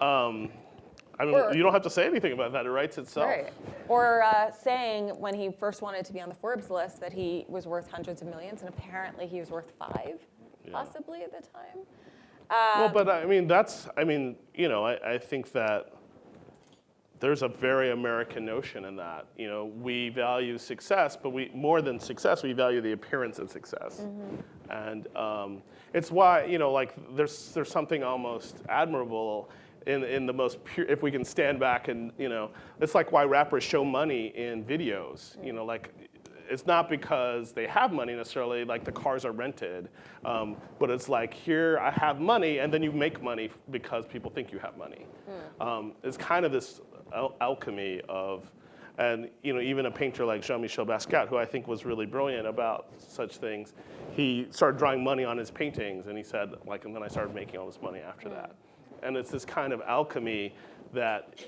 Um, I mean, Or- you don't have to say anything about that. It writes itself. Right. Or uh, saying when he first wanted to be on the Forbes list that he was worth hundreds of millions, and apparently he was worth five, possibly at the time. Well, Um, but I mean, that's, I mean, you know, I, I think that there's a very American notion in that. You know, we value success, but we, more than success, we value the appearance of success. And um, it's why, you know, like there's, there's something almost admirable in, in the most pure, if we can stand back and, you know, it's like why rappers show money in videos, you know, like, it's not because they have money necessarily, like the cars are rented, um, but it's like, here, I have money, and then you make money because people think you have money. Um, it's kind of this al- alchemy of, and you know, even a painter like Jean-Michel Basquiat, who I think was really brilliant about such things, he started drawing money on his paintings, and he said, like, and then I started making all this money after that. And it's this kind of alchemy that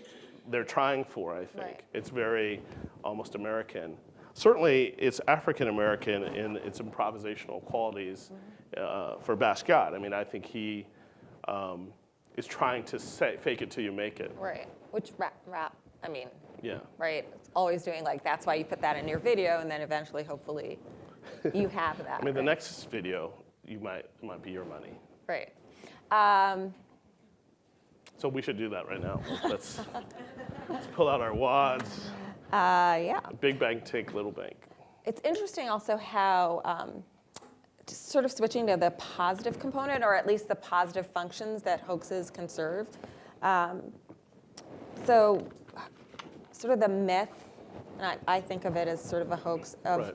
they're trying for, I think. Right. It's very almost American. Certainly, it's African American in its improvisational qualities uh, for Basquiat. I mean, I think he um, is trying to say, fake it till you make it. Right. Which rap, rap, I mean, Yeah. right? It's always doing like, that's why you put that in your video, and then eventually, hopefully, you have that. I mean, the next video, you might it might be your money. Right. Um, So we should do that right now. Let's, let's pull out our wads. uh, yeah. Big bank, take little bank. It's interesting also how, um, just sort of switching to the positive component, or at least the positive functions that hoaxes can serve. Um, so, sort of the myth, and I, I think of it as sort of a hoax of Right.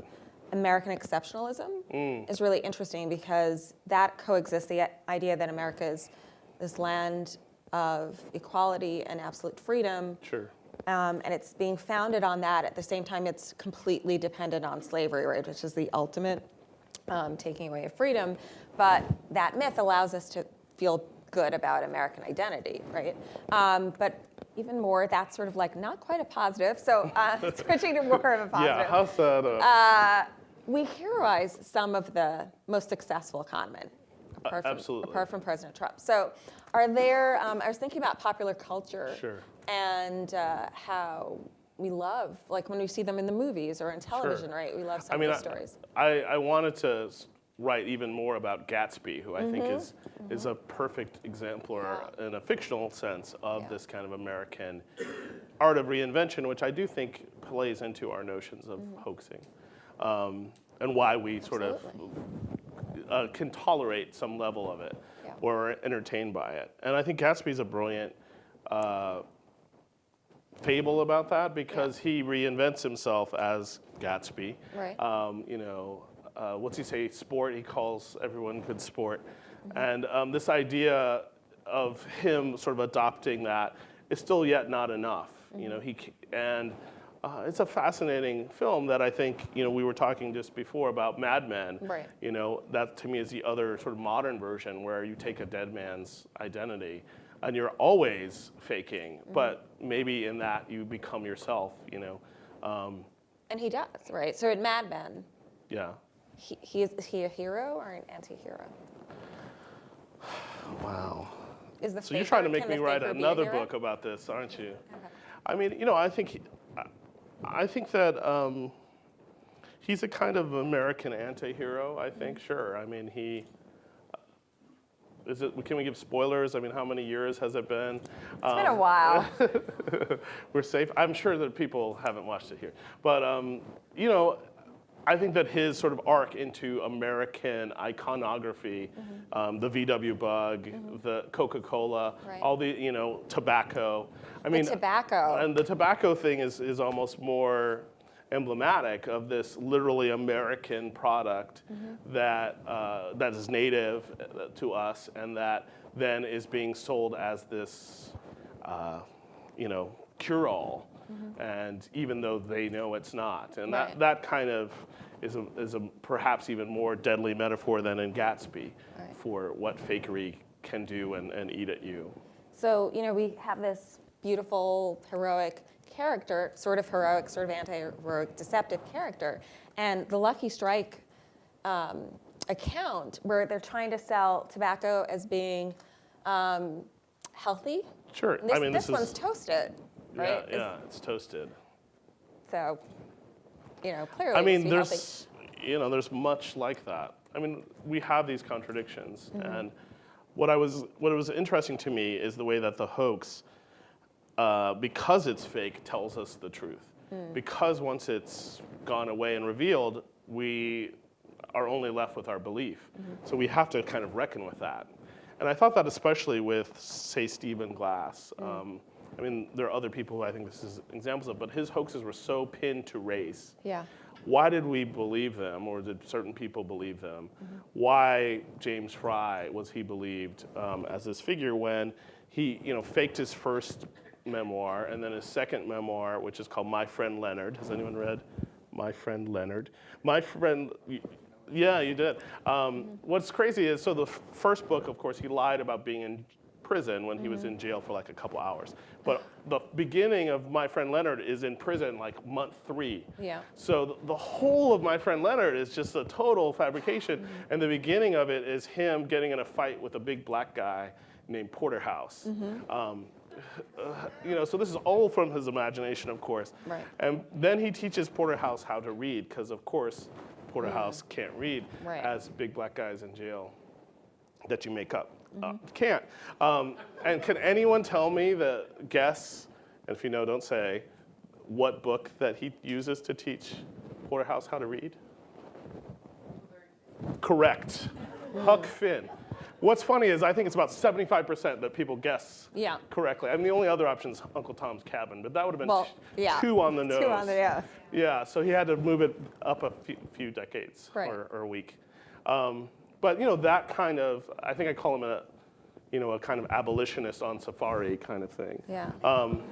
American exceptionalism, is really interesting because that coexists the idea that America is this land of equality and absolute freedom Sure. um, and it's being founded on that. At the same time, it's completely dependent on slavery, right, which is the ultimate um, taking away of freedom. But that myth allows us to feel good about American identity, right? Um, but even more, that's sort of like not quite a positive. So uh, switching to more of a positive. Yeah, how's that? Uh, Uh, we heroize some of the most successful con men, apart from, absolutely. apart from President Trump. So, are there? Um, I was thinking about popular culture Sure. and uh, how we love, like when we see them in the movies or in television, right? We love some I mean, of I, stories. I, I wanted to write even more about Gatsby, who I think Mm-hmm. is is a perfect exemplar in a fictional sense of Yeah. this kind of American art of reinvention, which I do think plays into our notions of Mm-hmm. hoaxing, um, and why we sort of uh, can tolerate some level of it Yeah. or are entertained by it. And I think Gatsby's a brilliant uh, fable about that because he reinvents himself as Gatsby. Right. Um, you know, uh, what's he say? Sport. He calls everyone good sport, and um, this idea of him sort of adopting that is still yet not enough. You know, he and. Uh, it's a fascinating film that I think you know we were talking just before about Mad Men. Right. You know that to me is the other sort of modern version where you take a dead man's identity and you're always faking, but maybe in that you become yourself. You know, um, And he does, right? So in Mad Men, yeah. he, he is, is he a hero or an anti-hero? Wow. Is the So you're trying to make me write faker be a another book about this, aren't you? I mean, you know, I think he, I- think that um, he's a kind of American anti-hero. I think, sure. I mean, he. Is it? Can we give spoilers? I mean, how many years has it been? It's been a while. we're safe. I'm sure that people haven't watched it here, but um, you know, I think that his sort of arc into American iconography, um, the VW Bug, the Coca-Cola, Right. all the you know tobacco. I mean, tobacco. and the tobacco thing is is almost more emblematic of this literally American product that uh, that is native uh, to us and that then is being sold as this, uh, you know, cure-all. And even though they know it's not, and that, Right. that kind of is a, is a perhaps even more deadly metaphor than in Gatsby Right. for what fakery can do and, and eat at you. So, you know, we have this beautiful, heroic character, sort of heroic, sort of anti-heroic, deceptive character. And the Lucky Strike um, account, where they're trying to sell tobacco as being um, healthy. Sure. This, I mean, this, this, one's toasted, right? yeah, yeah, it's toasted. So, you know, clearly I mean, be healthy. there's, you know, there's much like that. I mean, we have these contradictions, Mm-hmm. and what I was, what was interesting to me is the way that the hoax, uh, because it's fake, tells us the truth. Mm. Because once it's gone away and revealed, we are only left with our belief. Mm-hmm. So we have to kind of reckon with that. And I thought that especially with, say, Stephen Glass. Um, I mean, there are other people who I think this is examples of, but his hoaxes were so pinned to race. Yeah. Why did we believe them, or did certain people believe them? Why James Frey was he believed um, as this figure when he, you know, faked his first memoir and then his second memoir, which is called My Friend Leonard. Has anyone read My Friend Leonard? My friend, yeah, you did. Um, What's crazy is, so the first book, of course, he lied about being in prison when he was in jail for like a couple hours. But the beginning of My Friend Leonard is in prison like month three. Yeah. So th- the whole of My Friend Leonard is just a total fabrication. And the beginning of it is him getting in a fight with a big black guy named Porterhouse. Um, uh, you know, so this is all from his imagination, of course. Right. And then he teaches Porterhouse how to read, because of course Porterhouse can't read Right. as big black guys in jail that you make up. Uh, can't. Um, and can anyone tell me the guess, and if you know, don't say, what book that he uses to teach Porterhouse how to read? Correct. Huck Finn. What's funny is I think it's about 75% that people guess Yeah. correctly. I mean, the only other option is Uncle Tom's Cabin, but that would have been Well, yeah. too on the nose. Too on the nose. Yeah, so he had to move it up a few, few decades Right. or, or a week. Um, but you know that kind of, I think I call him a, you know, a kind of abolitionist on safari kind of thing. Yeah. Um,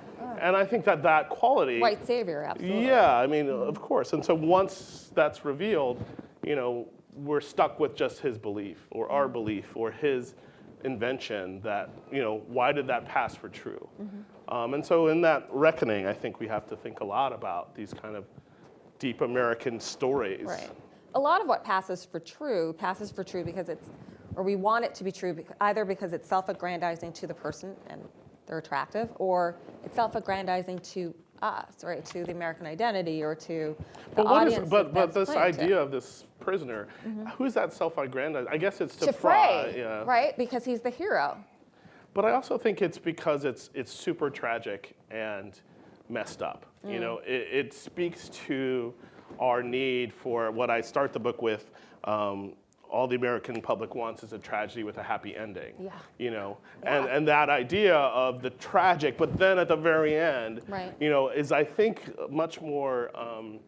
and I think that that quality. White savior, absolutely. Yeah, I mean, of course. And so once that's revealed, you know, we're stuck with just his belief or our belief or his invention that, you know, why did that pass for true? Um, and so in that reckoning, I think we have to think a lot about these kind of deep American stories. Right. A lot of what passes for true passes for true because it's, or we want it to be true either because it's self-aggrandizing to the person and they're attractive, or it's self-aggrandizing to us, right, to the American identity or to the But, what is, audience. but, but this claimed to. idea of this prisoner, mm-hmm. who's that self-aggrandized? I guess it's to, to Frey, yeah. right? Because he's the hero. But I also think it's because it's it's super tragic and messed up. You mm. know, it, it speaks to our need for what I start the book with. Um, all the American public wants is a tragedy with a happy ending. Yeah. You know, and and that idea of the tragic, but then at the very end, Right. you know, is I think much more um,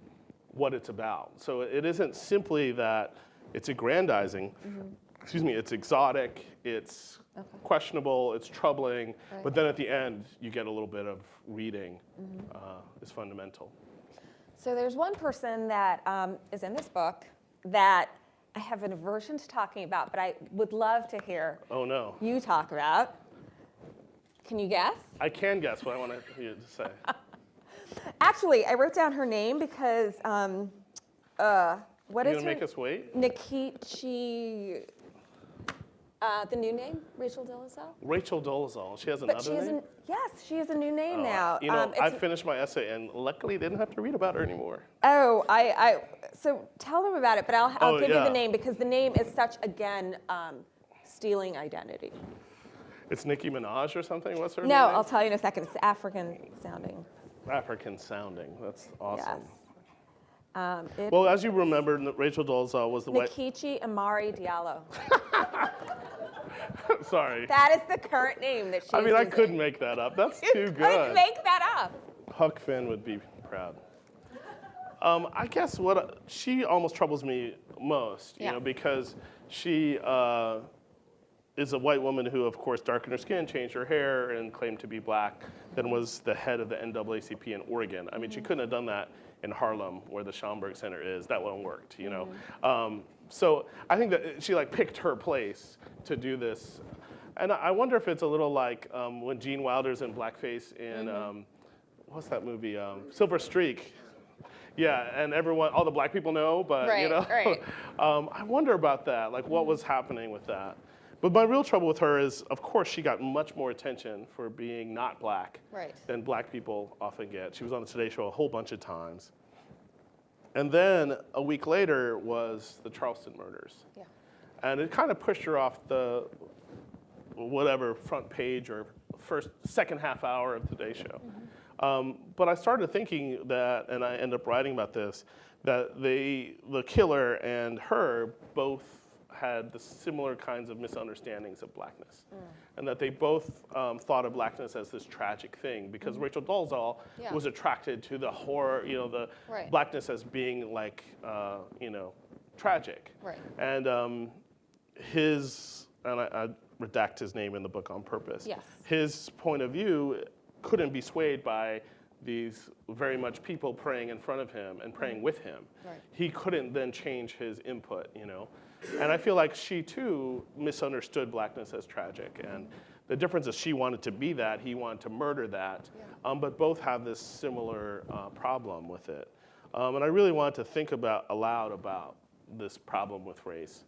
what it's about. So it isn't simply that it's aggrandizing. Excuse me, it's exotic, it's questionable, it's troubling, Right. but then at the end, you get a little bit of reading uh, is fundamental. So there's one person that um, is in this book that I have an aversion to talking about, but I would love to hear Oh no, you talk about. Can you guess? I can guess what I want to you to say. Actually, I wrote down her name because um, uh, what you is her? make us wait? Nkechi. Uh, the new name, Rachel Dolezal. Rachel Dolezal. She has But another she has name. a yes, she has a new name Oh, now. You know, Um, I finished my essay and luckily didn't have to read about her anymore. Oh, I, I, so tell them about it, but I'll, I'll Oh, give you the name because the name is such, again, um, stealing identity. It's Nicki Minaj or something. What's her No, name? No, I'll tell you in a second. It's African sounding. African sounding. That's awesome. Yes. Um, Well, as you remember, Rachel Dolezal was the white. Nkechi Amare Diallo. Sorry. That is the current name that she's I mean, I couldn't make that up. That's too couldn't good. make that up. Huck Finn would be proud. Um, I guess what she almost troubles me most, you Yeah. know, because she uh, is a white woman who, of course, darkened her skin, changed her hair, and claimed to be black. Then was the head of the NAACP in Oregon. I mean, she couldn't have done that in Harlem, where the Schomburg Center is. That one worked, you know. Um, so I think that she like picked her place to do this, and I wonder if it's a little like um, when Gene Wilder's in blackface in. Um, what's that movie? Um, Silver Streak. Yeah, and everyone, all the black people know, but you know, right. um, I wonder about that. Like, what was happening with that? But my real trouble with her is, of course, she got much more attention for being not black Right. than black people often get. She was on the Today Show a whole bunch of times. And then a week later was the Charleston murders. Yeah. And it kind of pushed her off the whatever front page or first second half hour of Today Show. Um, but I started thinking that, and I ended up writing about this, that they, the killer and her both had the similar kinds of misunderstandings of blackness, and that they both um, thought of blackness as this tragic thing. Because Rachel Dolezal Yeah. was attracted to the horror, you know, the Right. blackness as being like, uh, you know, tragic. Right. And um, his, and I, I redact his name in the book on purpose. Yes. His point of view couldn't be swayed by these very much people praying in front of him and praying with him. Right. He couldn't then change his input, you know. And I feel like she too misunderstood blackness as tragic. And the difference is she wanted to be that, he wanted to murder that. Um, but both have this similar uh, problem with it. Um, and I really wanted to think about aloud about this problem with race,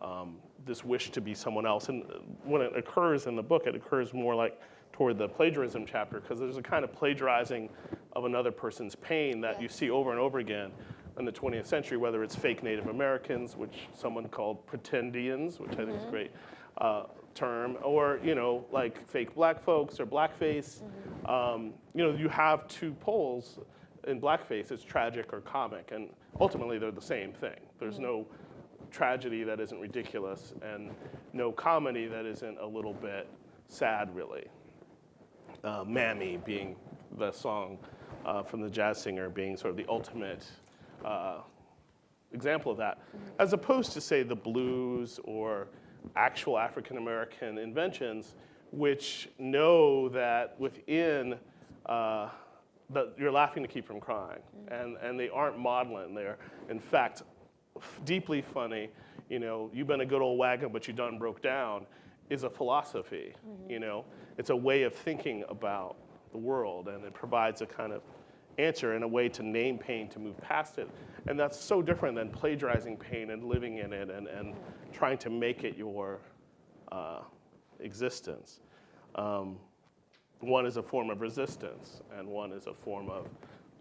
um, this wish to be someone else. And uh, when it occurs in the book, it occurs more like toward the plagiarism chapter because there's a kind of plagiarizing of another person's pain that you see over and over again in the 20th century, whether it's fake Native Americans, which someone called pretendians, which I think is a great uh, term, or you know, like fake black folks or blackface. Um, you know, you have two poles in blackface. It's tragic or comic, and ultimately they're the same thing. There's no tragedy that isn't ridiculous, and no comedy that isn't a little bit sad, really uh, Mammy being the song uh, from the jazz singer being sort of the ultimate uh, example of that, as opposed to say the blues or actual African American inventions, which know that within uh, that you're laughing to keep from crying, and and they aren't maudlin. They're in fact deeply funny. You know, you've been a good old wagon, but you done broke down, is a philosophy. You know, it's a way of thinking about the world, and it provides a kind of answer and a way to name pain to move past it. And that's so different than plagiarizing pain and living in it and, and trying to make it your uh, existence. Um, one is a form of resistance, and one is a form of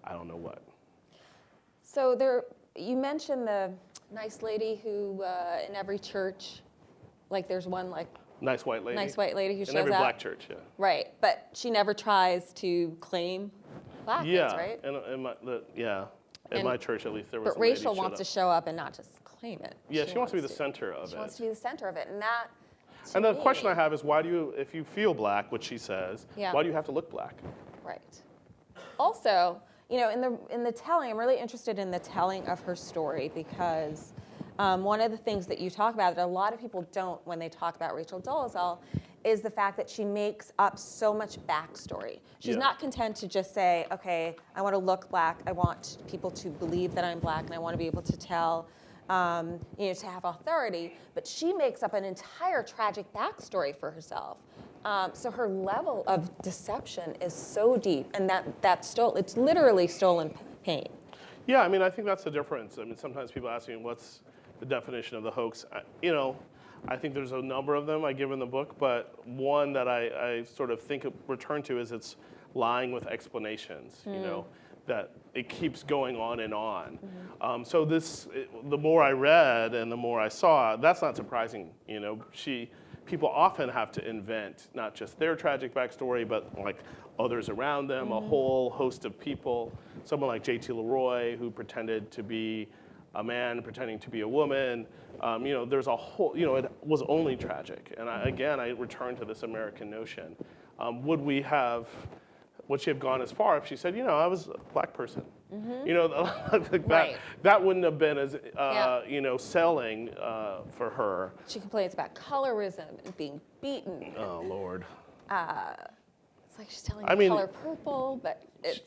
I don't know what. So there, you mentioned the nice lady who uh, in every church, like there's one like Nice white lady. nice white lady who In shows every up. black church, yeah. Right, but she never tries to claim blackness, yeah, right? and in my, the, yeah, at And- my church at least there was. But Rachel wants to show up and not just claim it. Yeah, she, wants to be the center of She it. She wants to be the center of it, and that. and the question I have is, why do you, if you feel black, which she says, Yeah. why do you have to look black? Right. Also, you know, in the in the telling, I'm really interested in the telling of her story because um, one of the things that you talk about that a lot of people don't when they talk about Rachel Dolezal is the fact that she makes up so much backstory. She's Yeah. not content to just say, okay, I want to look black. I want people to believe that I'm black, and I want to be able to tell. Um, you know, to have authority, but she makes up an entire tragic backstory for herself. Um, so her level of deception is so deep, and that that stole it's literally stolen pain. Yeah, I mean, I think that's the difference. I mean, sometimes people ask me, what's the definition of the hoax? I, you know, I think there's a number of them I give in the book, but one that I, I sort of think of, return to is it's lying with explanations, you mm. know, that it keeps going on and on. Mm-hmm. Um, so this, it, the more I read and the more I saw, that's not surprising, you know. She, people often have to invent not just their tragic backstory, but like others around them, a mm-hmm. whole host of people. Someone like J.T. LeRoy, who pretended to be a man pretending to be a woman. Um, you know, there's a whole, you know, it was only tragic. And I, again, I return to this American notion. Um, would we have, would she have gone as far if she said, you know, I was a black person? You know, like that, Right. that wouldn't have been as, uh, Yeah. you know, selling uh, for her. She complains about colorism and being beaten. Oh, Lord. It's like she's telling I the mean- color purple, but it's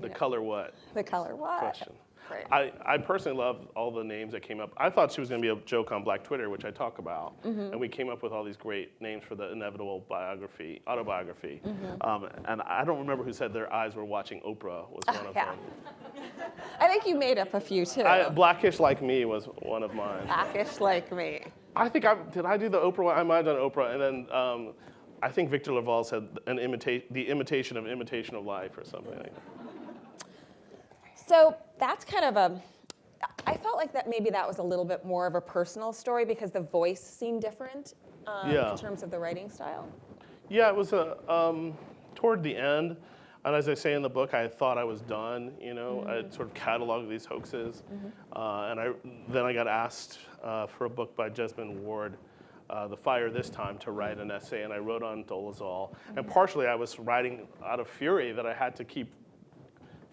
The Yeah. color what? the color what? question. Right. I, I personally love all the names that came up. I thought she was going to be a joke on Black Twitter, which I talk about, Mm-hmm. and we came up with all these great names for the inevitable biography, autobiography. Mm-hmm. Um, and I don't remember who said their eyes were watching Oprah was one of yeah. them. I think you made up a few too. I, Blackish like me was one of mine. Blackish like me. I think I did. I do the Oprah one. I might have done Oprah, and then um, I think Victor LaValle said an imitate the imitation of imitation of life or something. like that. So that's kind of a. I felt like that maybe that was a little bit more of a personal story because the voice seemed different um, Yeah. in terms of the writing style. Yeah, it was a um, toward the end. And as I say in the book, I thought I was done. You know, I had sort of cataloged these hoaxes, uh, and I then I got asked uh, for a book by Jesmyn Ward, uh, The Fire This Time, to write an essay, and I wrote on Dolezal. And partially, I was writing out of fury that I had to keep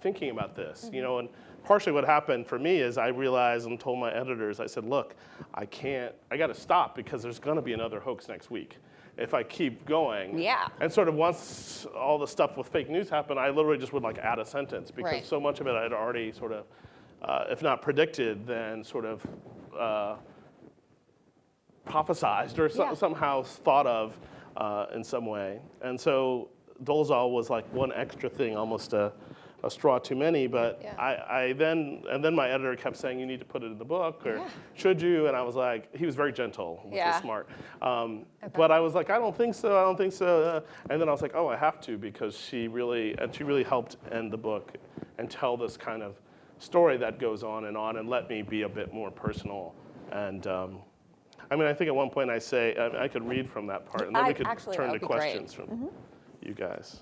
thinking about this, you know, and partially what happened for me is I realized and told my editors, I said, look, I can't, I got to stop because there's going to be another hoax next week if I keep going. Yeah. And sort of once all the stuff with fake news happened, I literally just would like add a sentence because Right. so much of it I had already sort of, uh, if not predicted, then sort of uh, prophesized or so, Yeah. somehow thought of uh, in some way. And so Dolezal was like one extra thing, almost a, a straw too many. But Yeah. I, I then, and then my editor kept saying, you need to put it in the book, or should you? And I was like, he was very gentle, which Yeah. was smart. Um, But I was like, I don't think so, I don't think so. uh, And then I was like, oh, I have to because she really, and she really helped end the book and tell this kind of story that goes on and on and let me be a bit more personal. And um, I mean, I think at one point I say, I, I could read from that part and then I- we could actually, turn to be great. questions from you guys.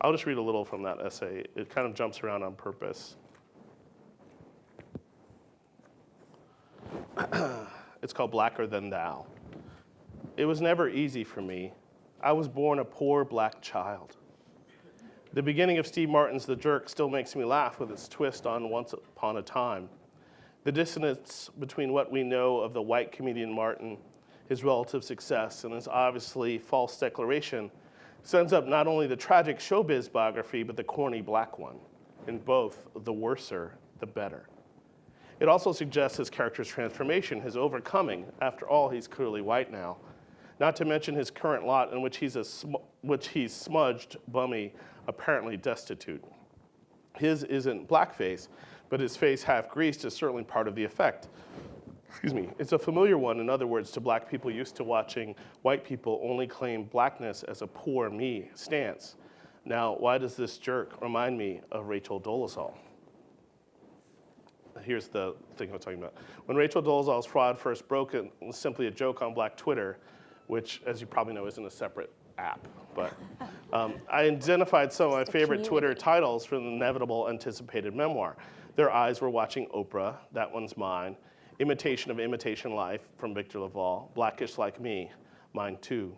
I'll just read a little from that essay. It kind of jumps around on purpose. it's called Blacker Than Thou. It was never easy for me. I was born a poor black child. The beginning of Steve Martin's The Jerk still makes me laugh with its twist on Once Upon a Time. The dissonance between what we know of the white comedian Martin, his relative success, and his obviously false declaration sends up not only the tragic showbiz biography, but the corny black one. In both, the worser, the better. It also suggests his character's transformation, his overcoming. After all, he's clearly white now. Not to mention his current lot in which he's, a which he's smudged, bummy, apparently destitute. His isn't blackface, but his face half greased is certainly part of the effect. Excuse me. It's a familiar one, in other words, to black people used to watching white people only claim blackness as a poor me stance. Now, why does this jerk remind me of Rachel Dolezal? Here's the thing I'm talking about. When Rachel Dolezal's fraud first broke, it was simply a joke on Black Twitter, which, as you probably know, isn't a separate app. But um, I identified some of my favorite Twitter titles from the inevitable anticipated memoir. Their eyes were watching Oprah, that one's mine. Imitation of Imitation Life from Victor LaValle. Blackish Like Me, mine too.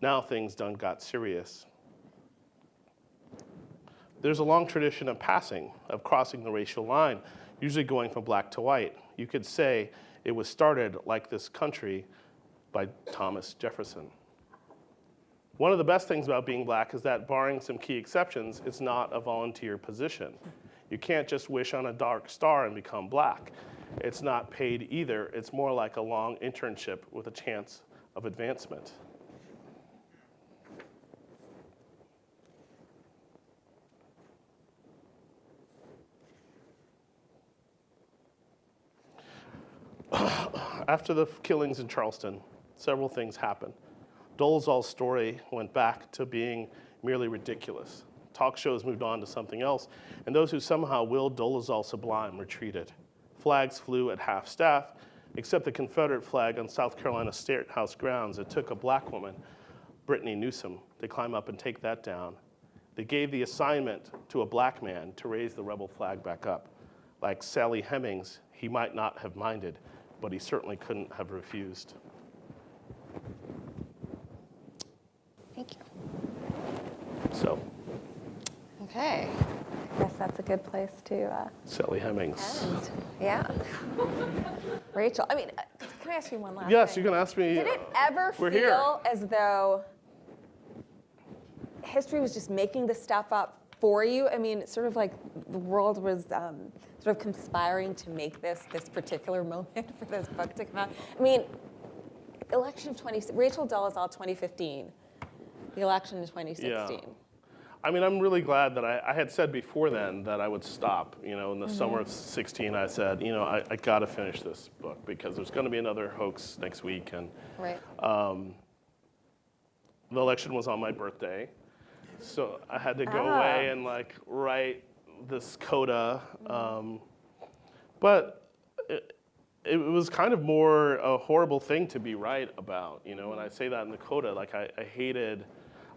Now things done got serious. There's a long tradition of passing, of crossing the racial line, usually going from black to white. You could say it was started like this country by Thomas Jefferson. One of the best things about being black is that, barring some key exceptions, it's not a volunteer position. You can't just wish on a dark star and become black. It's not paid either. It's more like a long internship with a chance of advancement. After the killings in Charleston, several things happened. Dolezal's story went back to being merely ridiculous. Talk shows moved on to something else, and those who somehow willed Dolezal sublime retreated. Flags flew at half staff, except the Confederate flag on South Carolina State House grounds. It took a black woman, Brittany Newsome, to climb up and take that down. They gave the assignment to a black man to raise the rebel flag back up. Like Sally Hemings, he might not have minded, but he certainly couldn't have refused. Thank you. So, Okay. That's a good place to uh, Sally Hemings. end. Yeah. Rachel, I mean, uh, can I ask you one last Yes, thing? you can ask me. Did it ever feel here. as though history was just making this stuff up for you? I mean, sort of like the world was um, sort of conspiring to make this this particular moment for this book to come out. I mean, election of 20, Rachel Dolezal 2015, the election in 2016. I mean, I'm really glad that I, I had said before then that I would stop. You know, in the summer Mm-hmm. of 16, I said, you know, I, I got to finish this book because there's going to be another hoax next week. And Right. the election was on my birthday. So I had to go Ah. away and like write this coda. Um, but it, it was kind of more a horrible thing to be right about, you know, and I say that in the coda, like I, I hated,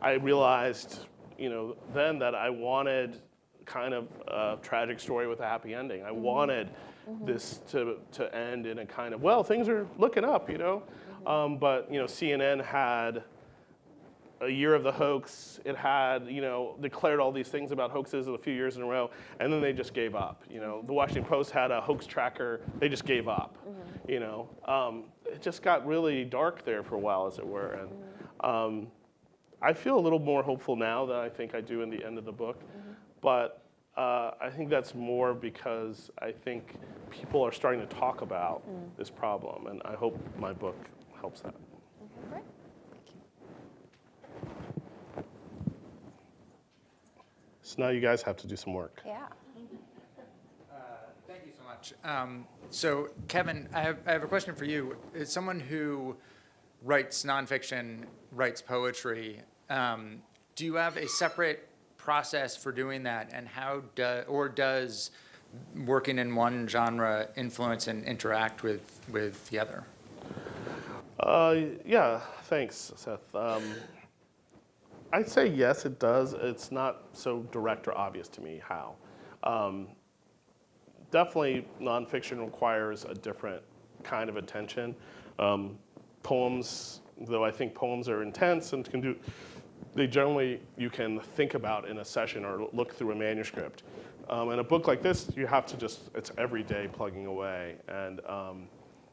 I realized you know, then that I wanted kind of a tragic story with a happy ending. I wanted this to, to end in a kind of, well, things are looking up, you know? Um, but, you know, CNN had a year of the hoax. It had, you know, declared all these things about hoaxes a few years in a row, and then they just gave up. You know, the Washington Post had a hoax tracker. They just gave up. You know, um, it just got really dark there for a while, as it were. And um, I feel a little more hopeful now than I think I do in the end of the book, but. Uh, I think that's more because I think people are starting to talk about this problem, and I hope my book helps that. Great. Thank you. So now you guys have to do some work. Yeah. Thank you so much. Um, so, Kevin, I have, I have a question for you. As someone who writes nonfiction, writes poetry, um, do you have a separate process for doing that? And how do, or does working in one genre influence and interact with, with the other? Uh, yeah, thanks, Seth. Um, I'd say yes, it does. It's not so direct or obvious to me how. Um, definitely, nonfiction requires a different kind of attention. Um, poems, though I think poems are intense and can do, they generally you can think about in a session or look through a manuscript. Um, in a book like this, you have to just, it's every day plugging away. And, um,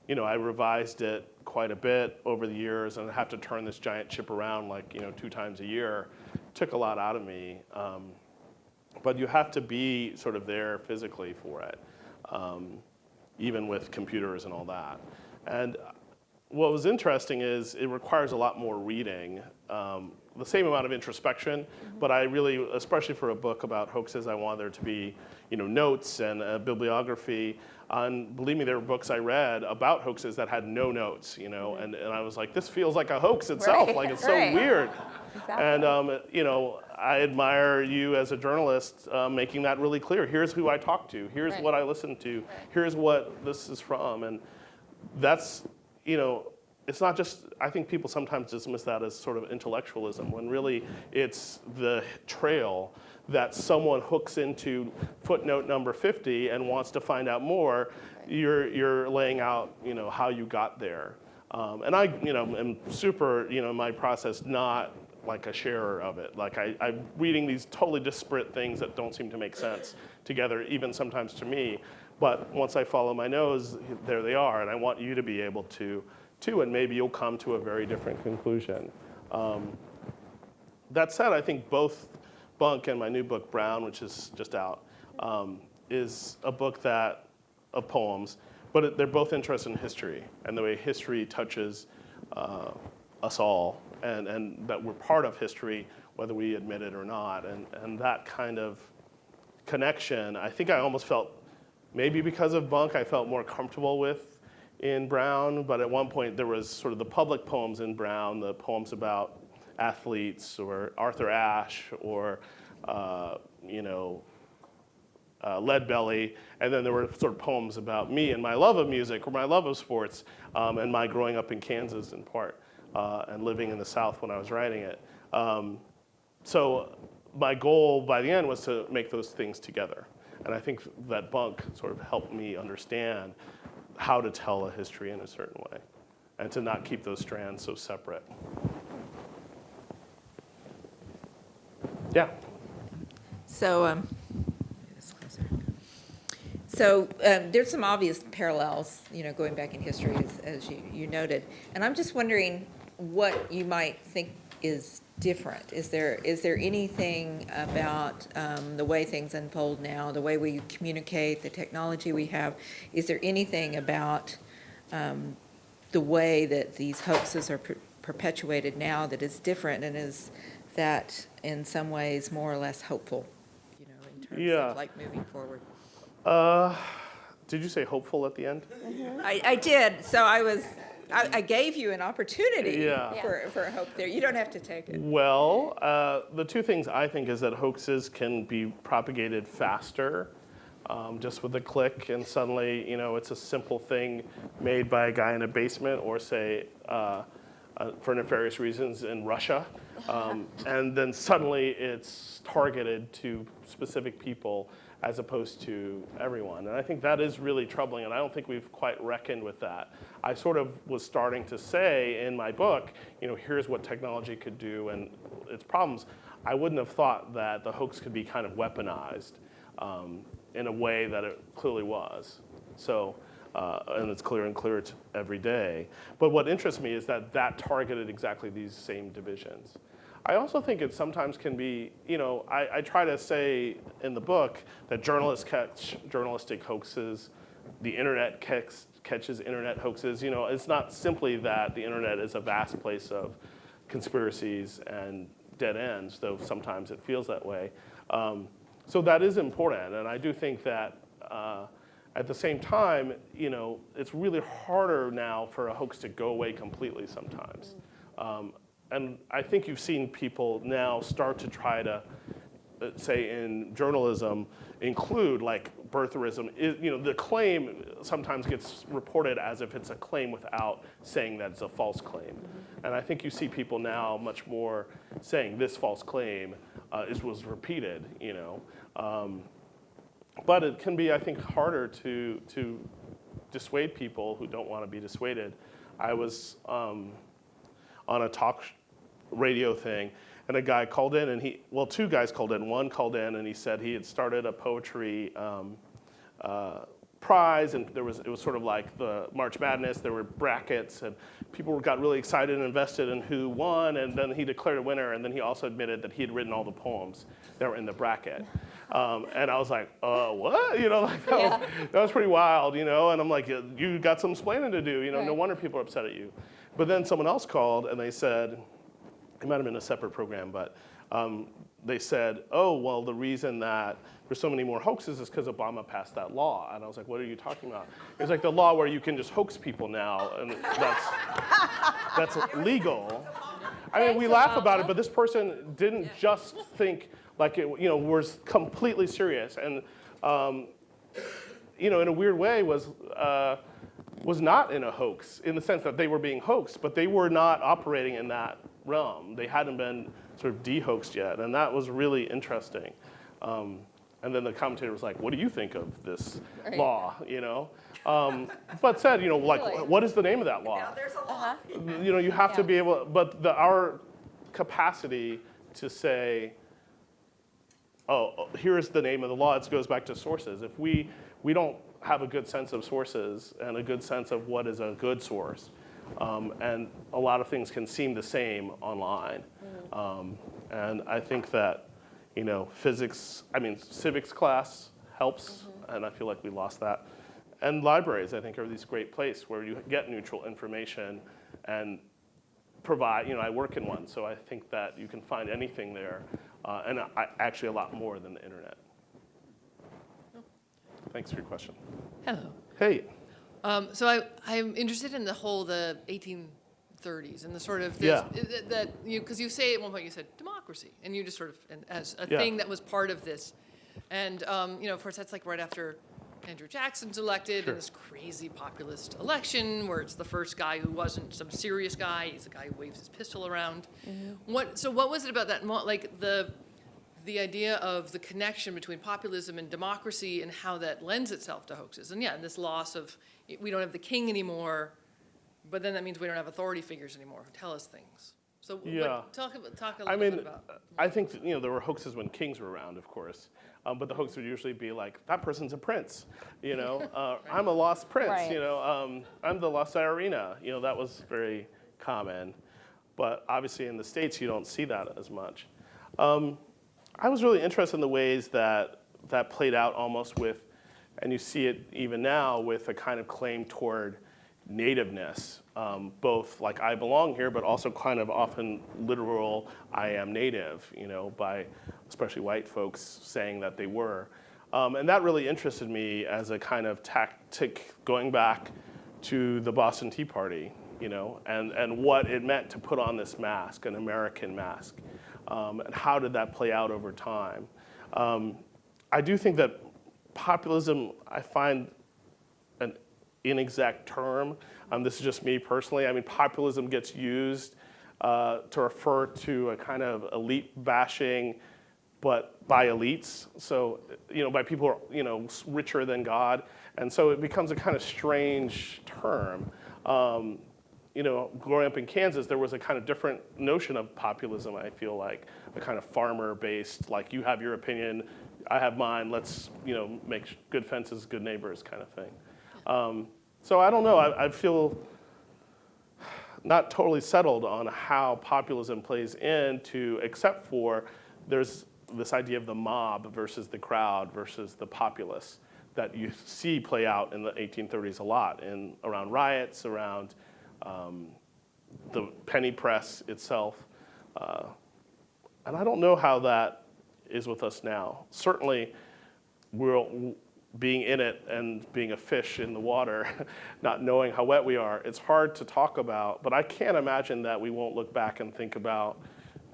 you know, I revised it quite a bit over the years and I have to turn this giant chip around like, you know, two times a year. It Took a lot out of me. Um, but you have to be sort of there physically for it, um, even with computers and all that. And what was interesting is it requires a lot more reading, um, the same amount of introspection, but I really, especially for a book about hoaxes, I wanted there to be, you know, notes and a bibliography. And believe me, there were books I read about hoaxes that had no notes, you know, and, and I was like, this feels like a hoax itself, Right, like it's right. so weird. Exactly. And um, you know, I admire you as a journalist uh, making that really clear. Here's who I talked to. Here's Right. what I listened to. Here's what this is from. And that's, you know, it's not just, I think people sometimes dismiss that as sort of intellectualism when really it's the trail that someone hooks into footnote number 50 and wants to find out more. You're, you're laying out, you know, how you got there. Um, and I, you know, am super, you know, my process, not like a sharer of it. Like I, I'm reading these totally disparate things that don't seem to make sense together, even sometimes to me. But once I follow my nose, there they are, and I want you to be able to, too, and maybe you'll come to a very different conclusion. Um, that said, I think both Bunk and my new book, Brown, which is just out, um, is a book that of poems, but it, they're both interested in history and the way history touches uh, us all, and, and that we're part of history, whether we admit it or not. And, and that kind of connection, I think I almost felt, maybe because of Bunk, I felt more comfortable with in Brown, but at one point there was sort of the public poems in Brown, the poems about athletes or Arthur Ashe or, uh, you know, uh, Lead Belly, and then there were sort of poems about me and my love of music or my love of sports um, and my growing up in Kansas in part uh, and living in the South when I was writing it. Um, so my goal by the end was to make those things together. And I think that Bunk sort of helped me understand how to tell a history in a certain way and to not keep those strands so separate. Yeah. So, um, so um, there's some obvious parallels, you know, going back in history, as, as you, you noted. And I'm just wondering what you might think is different. Is there is there anything about um, the way things unfold now, the way we communicate, the technology we have? Is there anything about um, the way that these hoaxes are per- perpetuated now that is different and is that in some ways more or less hopeful, you know, in terms Yeah. of like moving forward? Uh, did you say hopeful at the end? I, I did, so I was, I, I gave you an opportunity Yeah. for, for a hope there. You don't have to take it. Well, uh, the two things I think is that hoaxes can be propagated faster, um, just with a click, and suddenly, you know, it's a simple thing made by a guy in a basement, or say, uh, uh, for nefarious reasons in Russia. Um, and then suddenly it's targeted to specific people as opposed to everyone. And I think that is really troubling, and I don't think we've quite reckoned with that. I sort of was starting to say in my book, you know, here's what technology could do and its problems. I wouldn't have thought that the hoax could be kind of weaponized um, in a way that it clearly was. So, uh, and it's clearer and clearer every day. But what interests me is that that targeted exactly these same divisions. I also think it sometimes can be, you know, I, I try to say in the book that journalists catch journalistic hoaxes, the internet catch, catches internet hoaxes. You know, it's not simply that the internet is a vast place of conspiracies and dead ends, though sometimes it feels that way. Um, so that is important, and I do think that uh, at the same time, you know, it's really harder now for a hoax to go away completely sometimes. Um, and I think you've seen people now start to try to, uh, say in journalism, include like birtherism. Is, you know, the claim sometimes gets reported as if it's a claim without saying that it's a false claim. And I think you see people now much more saying this false claim uh, is, was repeated, you know. Um, but it can be, I think, harder to, to dissuade people who don't want to be dissuaded. I was um, on a talk radio thing, and a guy called in, and he, well, two guys called in. One called in, and he said he had started a poetry um, uh, prize, and there was, it was sort of like the March Madness. There were brackets, and people got really excited and invested in who won, and then he declared a winner, and then he also admitted that he had written all the poems that were in the bracket. Um, and I was like, uh, what? You know, like that, was, that was pretty wild, you know? And I'm like, you got some explaining to do, you know, no wonder people are upset at you. But then someone else called and they said, it might have been a separate program, but um, they said, oh, well, the reason that there's so many more hoaxes is because Obama passed that law. And I was like, what are you talking about? It's like the law where you can just hoax people now, and that's, that's legal. I mean, we laugh about it, but this person didn't just think like it, you know, was completely serious, and um, you know, in a weird way, was uh, was not in a hoax in the sense that they were being hoaxed, but they were not operating in that realm. They hadn't been sort of de-hoaxed yet, and that was really interesting. Um, and then the commentator was like, "What do you think of this Right. law?" You know, um, but said, you know, like, Really? what is the name of that law? Uh-huh. you know, you have to be able, but the, our capacity to say, oh, oh, here's the name of the law, it goes back to sources. If we, we don't have a good sense of sources and a good sense of what is a good source, um, and a lot of things can seem the same online. Um, and I think that, you know, physics, I mean, civics class helps, and I feel like we lost that. And libraries, I think, are these great places where you get neutral information and provide, you know, I work in one, so I think that you can find anything there, uh, and I, actually a lot more than the internet. Thanks for your question. Hello. Hey, Um, so I, I'm interested in the whole the 1830s and the sort of this, Yeah. that, that you because you say at one point you said democracy and you just sort of and as a Yeah. thing that was part of this, and um, you know of course that's like right after Andrew Jackson's elected Sure. in this crazy populist election where it's the first guy who wasn't some serious guy he's a guy who waves his pistol around. What so what was it about that like the the idea of the connection between populism and democracy and how that lends itself to hoaxes. And yeah, and this loss of, we don't have the king anymore, but then that means we don't have authority figures anymore who tell us things. So what- Yeah. talk about, talk a I little mean, bit about. I think, that, you know, there were hoaxes when kings were around, of course. Um, but the hoax would usually be like, that person's a prince, you know? Uh, I'm a lost prince, Right. you know? Um, I'm the lost Irina, you know, that was very common. But obviously in the States, you don't see that as much. Um, I was really interested in the ways that that played out almost with, and you see it even now with a kind of claim toward nativeness, um, both like I belong here, but also kind of often literal I am native, you know, by especially white folks saying that they were. Um, and that really interested me as a kind of tactic going back to the Boston Tea Party, you know, and, and what it meant to put on this mask, an American mask, um, and how did that play out over time. Um, I do think that populism, I find an inexact term. Um, this is just me personally. I mean, populism gets used uh, to refer to a kind of elite bashing, but by elites. So, you know, by people who are, you know, richer than God. And so it becomes a kind of strange term. Um, you know, growing up in Kansas, there was a kind of different notion of populism, I feel like, a kind of farmer-based, like you have your opinion, I have mine, let's, you know, make good fences, good neighbors kind of thing. Um, so I don't know, I, I feel not totally settled on how populism plays into, except for there's this idea of the mob versus the crowd versus the populace that you see play out in the 1830s a lot, in around riots, around um, the penny press itself. Uh, and I don't know how that is with us now. Certainly, we're being in it and being a fish in the water, not knowing how wet we are. It's hard to talk about, but I can't imagine that we won't look back and think about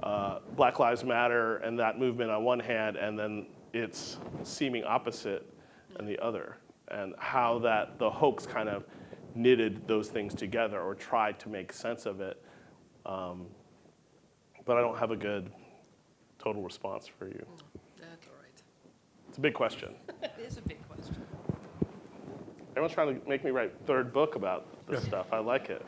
uh, Black Lives Matter and that movement on one hand, and then its seeming opposite on the other, and how that the hoax kind of knitted those things together or tried to make sense of it. Um, but I don't have a good total response for you. That's all right. It's a big question. It is a big question. Everyone's trying to make me write third book about this stuff. I like it.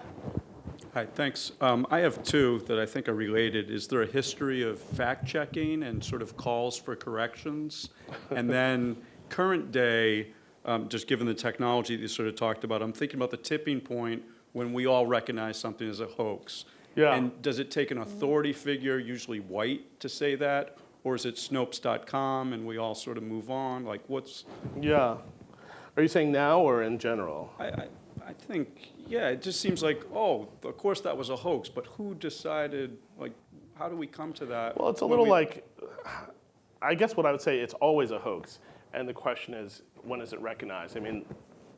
Hi, thanks. Um, I have two that I think are related. Is there a history of fact-checking and sort of calls for corrections? And then current day, um, just given the technology that you sort of talked about, I'm thinking about the tipping point when we all recognize something as a hoax. Yeah. And does it take an authority figure, usually white, to say that? Or is it Snopes.com and we all sort of move on? Like what's, Yeah. Are you saying now or in general? I, I, I think, yeah, it just seems like, oh, of course that was a hoax, but who decided, like, how do we come to that? Well, it's a little we- like, I guess what I would say, it's always a hoax. And the question is, when is it recognized? I mean,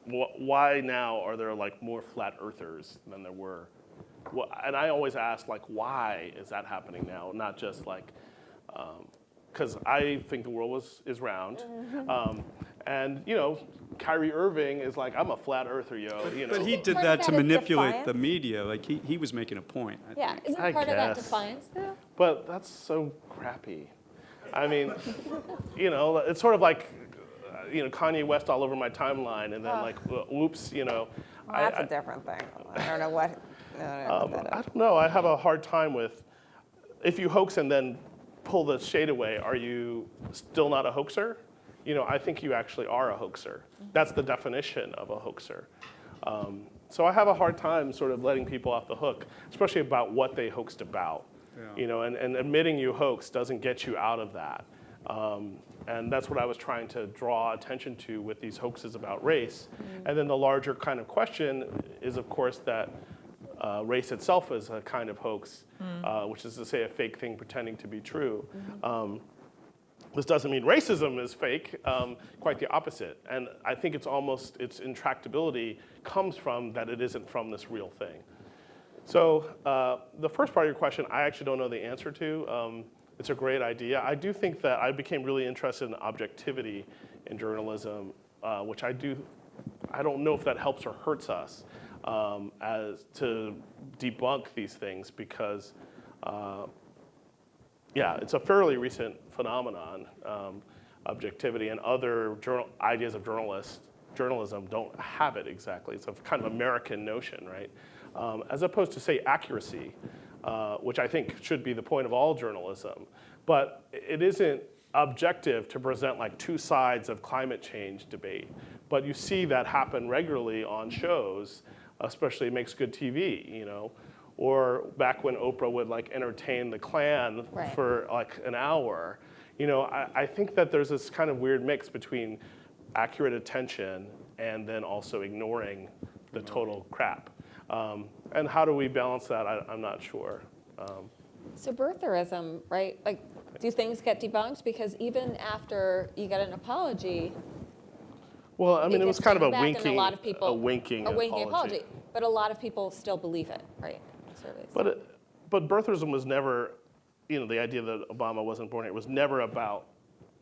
wh- why now are there like more flat earthers than there were? Wh- And I always ask, like, why is that happening now? Not just like, because I think the world was, is round. Um, and, you know, Kyrie Irving is like, I'm a flat earther, yo. You know? But he did Part that to that is manipulate the media, like, he, he was making a point. I Yeah, think. isn't I part of that defiance though? But that's so crappy. I mean, you know, it's sort of like, you know, Kanye West all over my timeline, and then like, whoops, you know. Well, I- that's I- a different thing. I don't know what, I don't know um, I don't know. I have a hard time with if you hoax and then pull the shade away. Are you still not a hoaxer? You know, I think you actually are a hoaxer. That's the definition of a hoaxer. Um, so I have a hard time sort of letting people off the hook, especially about what they hoaxed about. Yeah. You know, and, and admitting you hoax doesn't get you out of that. Um, and that's what I was trying to draw attention to with these hoaxes about race. And then the larger kind of question is, of course, that uh, race itself is a kind of hoax, uh, which is to say a fake thing pretending to be true. Um, this doesn't mean racism is fake, um, quite the opposite. And I think it's almost, its intractability comes from that it isn't from this real thing. So uh, the first part of your question, I actually don't know the answer to. Um, it's a great idea. I do think that I became really interested in objectivity in journalism, uh, which I do, I don't know if that helps or hurts us um, as to debunk these things because, uh, yeah, it's a fairly recent phenomenon, um, objectivity, and other journal, ideas of journalist, journalism don't have it exactly. It's a kind of American notion, right? Um, as opposed to, say, accuracy, uh, which I think should be the point of all journalism. But it isn't objective to present like two sides of climate change debate. But you see that happen regularly on shows, especially Makes Good TV, you know, or back when Oprah would like entertain the Klan Right. for like an hour. You know, I, I think that there's this kind of weird mix between accurate attention and then also ignoring the total crap. Um, and how do we balance that? I, I'm not sure. Um, So birtherism, right? Like, do things get debunked? Because even after you get an apology, well, I mean, it was kind of a taken back and winking, a lot of people, a winking, a winking apology. apology. But a lot of people still believe it, right? Surveys. But, it, but birtherism was never, you know, the idea that Obama wasn't born here was never about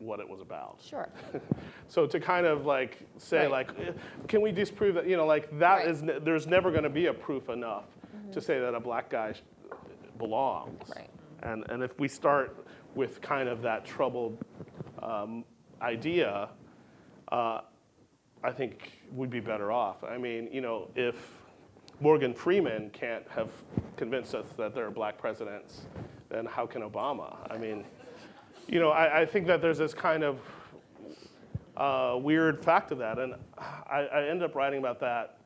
what it was about. Sure. So to kind of like say Right. like, eh, can we disprove that? You know, like that Right. is there's never going to be a proof enough to say that a black guy sh- belongs. Right. And and if we start with kind of that troubled um, idea, uh, I think we'd be better off. I mean, you know, if Morgan Freeman can't have convinced us that there are black presidents, then how can Obama? I mean, you know, I, I think that there's this kind of uh, weird fact of that, and I, I ended up writing about that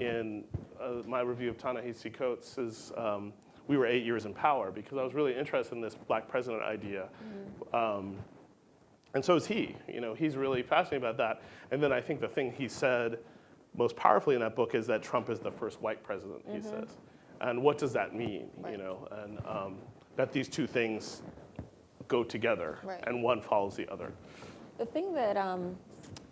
in uh, my review of Ta-Nehisi Coates' um, We Were Eight Years in Power, because I was really interested in this black president idea. Um, and so is he. You know, he's really fascinated about that. And then I think the thing he said most powerfully in that book is that Trump is the first white president, he says. And what does that mean, you know? And um, that these two things go together, Right. and one follows the other. The thing that um,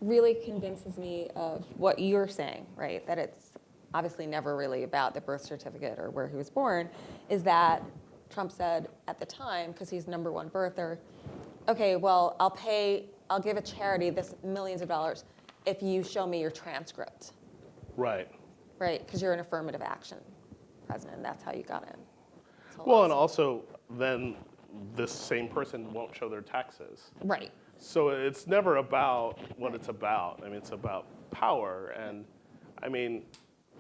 really convinces me of what you're saying, right, that it's obviously never really about the birth certificate or where he was born, is that Trump said at the time, because he's number one birther, okay, well, I'll pay, I'll give a charity this millions of dollars if you show me your transcript, Right. right? Because you're an affirmative action president, and that's how you got in. So Well, and also then this same person won't show their taxes. Right, So it's never about what it's about. I mean, it's about power. And I mean,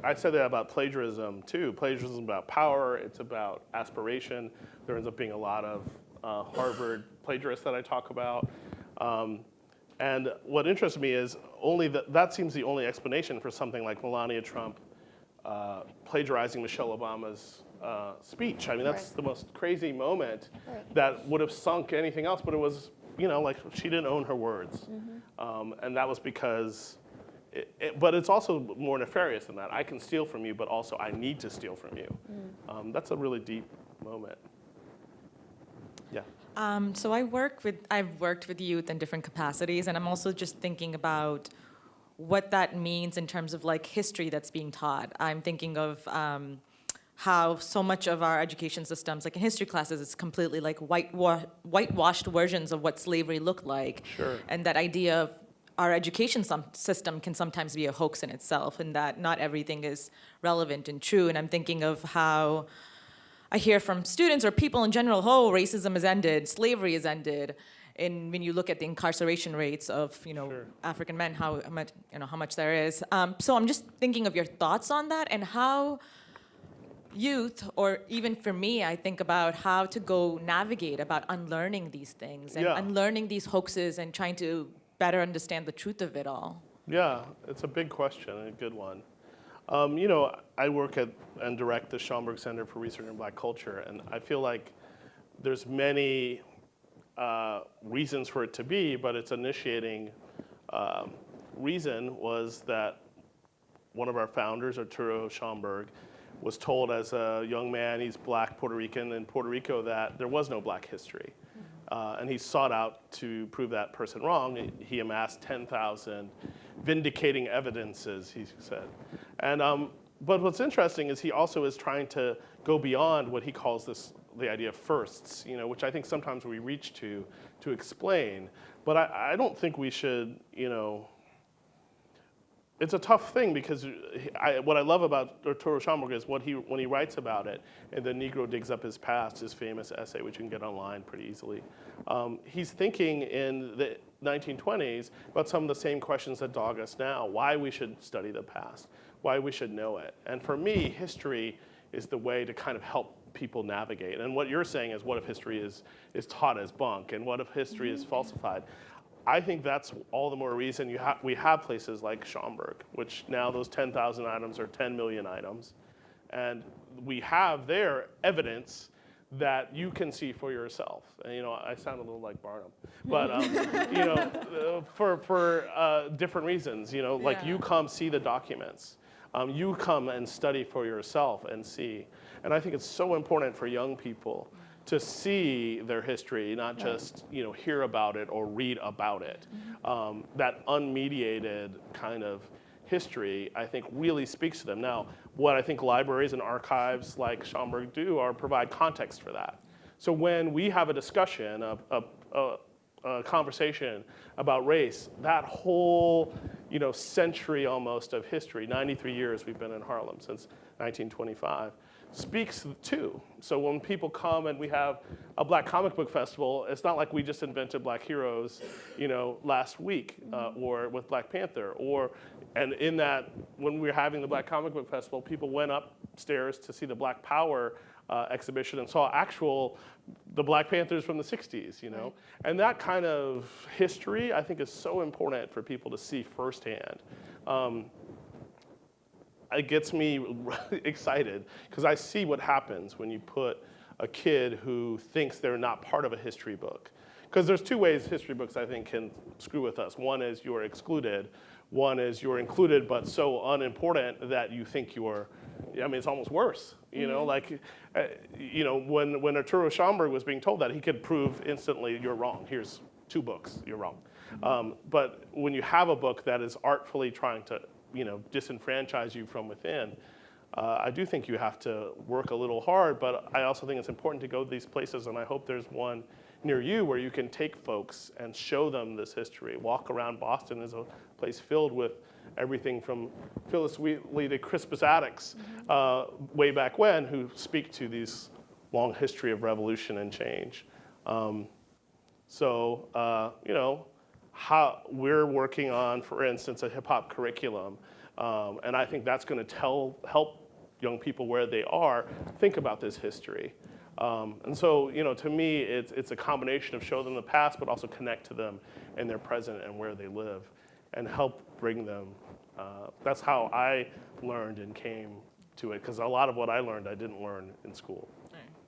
I said that about plagiarism too. Plagiarism is about power, it's about aspiration. There ends up being a lot of uh, Harvard plagiarists that I talk about. Um, and what interests me is only that, that seems the only explanation for something like Melania Trump uh, plagiarizing Michelle Obama's uh, speech. I mean, that's Right. the most crazy moment Right. that would have sunk anything else, but it was, you know, like she didn't own her words. Mm-hmm. Um, and that was because, it, it, but it's also more nefarious than that. I can steal from you, but also I need to steal from you. Mm. Um, that's a really deep moment. Yeah. Um, so I work with, I've worked with youth in different capacities, and I'm also just thinking about what that means in terms of like history that's being taught. I'm thinking of um, how so much of our education systems, like in history classes, is completely like whitewa- whitewashed versions of what slavery looked like. Sure. And that idea of our education system can sometimes be a hoax in itself, and that not everything is relevant and true. And I'm thinking of how I hear from students or people in general, oh, racism has ended, slavery has ended. And when you look at the incarceration rates of, you know, Sure. African men, how how much, you know, how much there is. Um, so I'm just thinking of your thoughts on that and how youth, or even for me, I think about how to go navigate about unlearning these things and Yeah. unlearning these hoaxes and trying to better understand the truth of it all. Yeah, it's a big question and a good one. Um, you know, I work at and direct the Schomburg Center for Research in Black Culture, and I feel like there's many uh, reasons for it to be, but its initiating um, reason was that one of our founders, Arturo Schomburg, was told as a young man, he's black Puerto Rican in Puerto Rico, that there was no black history. Uh, and he sought out to prove that person wrong. He- amassed 10,000 vindicating evidences, he said. And, um, but what's interesting is he also is trying to go beyond what he calls this, the idea of firsts, you know, which I think sometimes we reach to to explain. But I, I don't think we should, you know, it's a tough thing because I, what I love about Arturo Schomburg is what he, when he writes about it, and the Negro digs up his past, his famous essay, which you can get online pretty easily. Um, he's thinking in the 1920s about some of the same questions that dog us now: why we should study the past, why we should know it. And for me, history is the way to kind of help people navigate. And what you're saying is, what if history is is taught as bunk, and what if history is falsified? I think that's all the more reason you ha- we have places like Schomburg, which now those 10,000 items are 10 million items. And we have there evidence that you can see for yourself. And, you know, I sound a little like Barnum, but um, you know, for for uh, different reasons. You know, like Yeah. you come see the documents, um, you come and study for yourself and see. And I think it's so important for young people to see their history, not just you know hear about it or read about it. Um, that unmediated kind of history, I think, really speaks to them. Now, what I think libraries and archives like Schomburg do are provide context for that. So when we have a discussion, a, a, a, uh, conversation about race, that whole you know century almost of history, 93 years we've been in Harlem since 1925, speaks to. So when people come and we have a Black Comic Book Festival, it's not like we just invented Black heroes, you know, last week uh, or with Black Panther, or and in that when we were having the Black Comic Book Festival, people went upstairs to see the Black Power uh, exhibition and saw actual the Black Panthers from the 60s, you know? And that kind of history, I think, is so important for people to see firsthand. Um, it gets me excited because I see what happens when you put a kid who thinks they're not part of a history book. Because there's two ways history books, I think, can screw with us. One is you're excluded. One is you're included, but so unimportant that you think you're, I mean, it's almost worse. You know, like, uh, you know, when, when Arturo Schomburg was being told that, he could prove instantly, you're wrong. Here's two books, you're wrong. Um, but when you have a book that is artfully trying to, you know, disenfranchise you from within, uh, I do think you have to work a little hard, but I also think it's important to go to these places, and I hope there's one near you where you can take folks and show them this history. Walk around Boston is a place filled with everything from Phillis Wheatley to Crispus Attucks uh, way back when who speak to these long history of revolution and change. Um, so, uh, you know, how we're working on, for instance, a hip hop curriculum. Um, and I think that's going to tell, help young people where they are think about this history. Um, and so, you know, to me, it's, it's a combination of show them the past, but also connect to them in their present and where they live and help bring them. Uh, that's how I learned and came to it, because a lot of what I learned I didn't learn in school.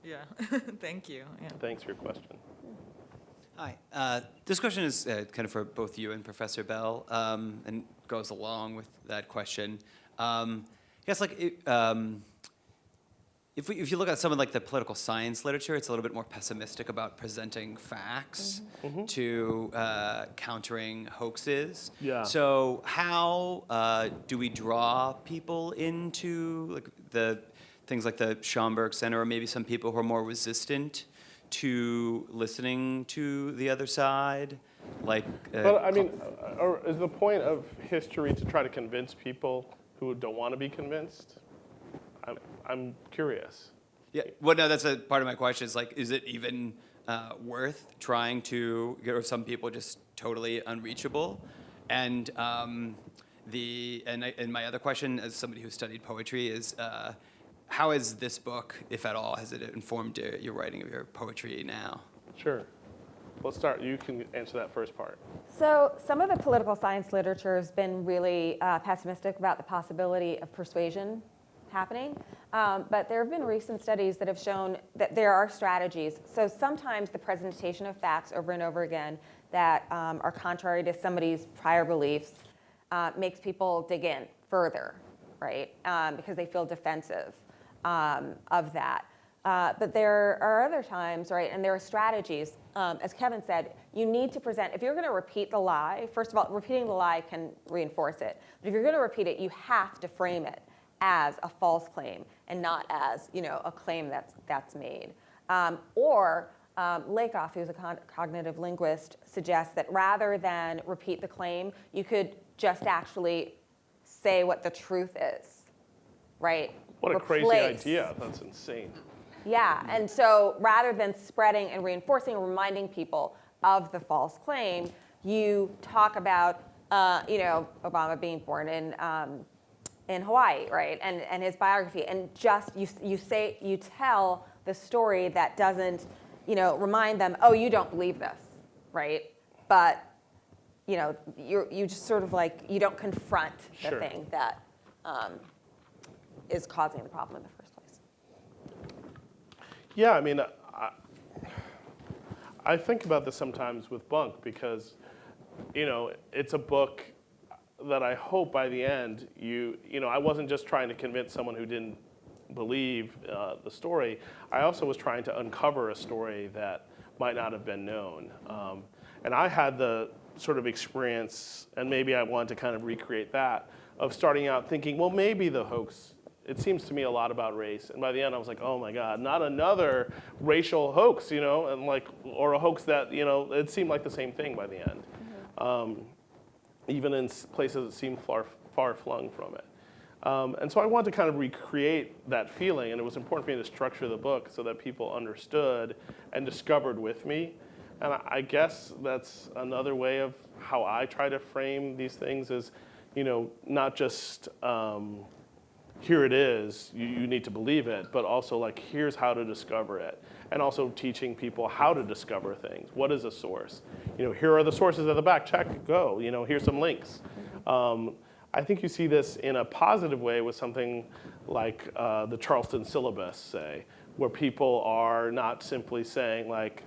Yeah, thank you. Yeah. Thanks for your question. Hi. Uh, this question is uh, kind of for both you and Professor Bell, um, and goes along with that question. Um, I guess like it, um, if, we, if you look at some of like the political science literature, it's a little bit more pessimistic about presenting facts to uh, countering hoaxes. Yeah. So how uh, do we draw people into like the things like the Schomburg Center, or maybe some people who are more resistant to listening to the other side? Like, uh, But I mean, uh, or is the point of history to try to convince people who don't want to be convinced? I'm curious. Yeah, well, no, that's a part of my question. Is like, is it even uh, worth trying to? Or some people just totally unreachable? And um, the and, I, and my other question, as somebody who studied poetry, is uh, how has this book, if at all, has it informed your, your writing of your poetry now? Sure. Let's start. You can answer that first part. So some of the political science literature has been really uh, pessimistic about the possibility of persuasion happening. Um, but there have been recent studies that have shown that there are strategies. So sometimes the presentation of facts over and over again that um, are contrary to somebody's prior beliefs uh, makes people dig in further, right? Um, because they feel defensive um, of that. Uh, but there are other times, right, and there are strategies. Um, as Kevin said, you need to present, if you're going to repeat the lie, first of all, repeating the lie can reinforce it. But if you're going to repeat it, you have to frame it as a false claim and not as, you know, a claim that's, that's made. Um, or um, Lakoff, who's a con- cognitive linguist, suggests that rather than repeat the claim, you could just actually say what the truth is, right? What a crazy idea. That's insane. Yeah, and so rather than spreading and reinforcing and reminding people of the false claim, you talk about, uh, you know, Obama being born in um, in Hawaii, right, and and his biography, and just you you say you tell the story that doesn't, you know, remind them, oh, you don't believe this, right, but you know, you you just sort of like you don't confront the Sure. thing that um, is causing the problem in the first place. Yeah, I mean, I, I think about this sometimes with Bunk because, you know, it's a book that I hope by the end you, you know, I wasn't just trying to convince someone who didn't believe uh, the story. I also was trying to uncover a story that might not have been known. Um, and I had the sort of experience, and maybe I wanted to kind of recreate that, of starting out thinking, well, maybe the hoax it seems to me a lot about race. And by the end, I was like, oh my God, not another racial hoax, you know, and like, or a hoax that, you know, it seemed like the same thing by the end. Um, even in places that seem far, far flung from it. Um, and so I wanted to kind of recreate that feeling, and it was important for me to structure the book so that people understood and discovered with me. And I, guess that's another way of how I try to frame these things is, you know, not just um, here it is, you, you need to believe it, but also like here's how to discover it. And also teaching people how to discover things. What is a source? You know, here are the sources at the back, check, go. You know, here's some links. Um, I think you see this in a positive way with something like uh, the Charleston syllabus, say, where people are not simply saying like,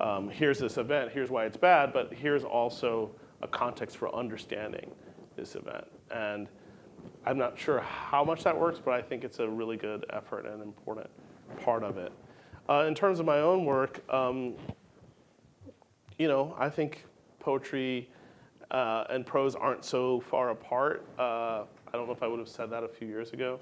um, here's this event, here's why it's bad, but here's also a context for understanding this event. And I'm not sure how much that works, but I think it's a really good effort and important part of it. Uh, in terms of my own work, um, you know, I think poetry uh, and prose aren't so far apart. Uh, I don't know if I would have said that a few years ago.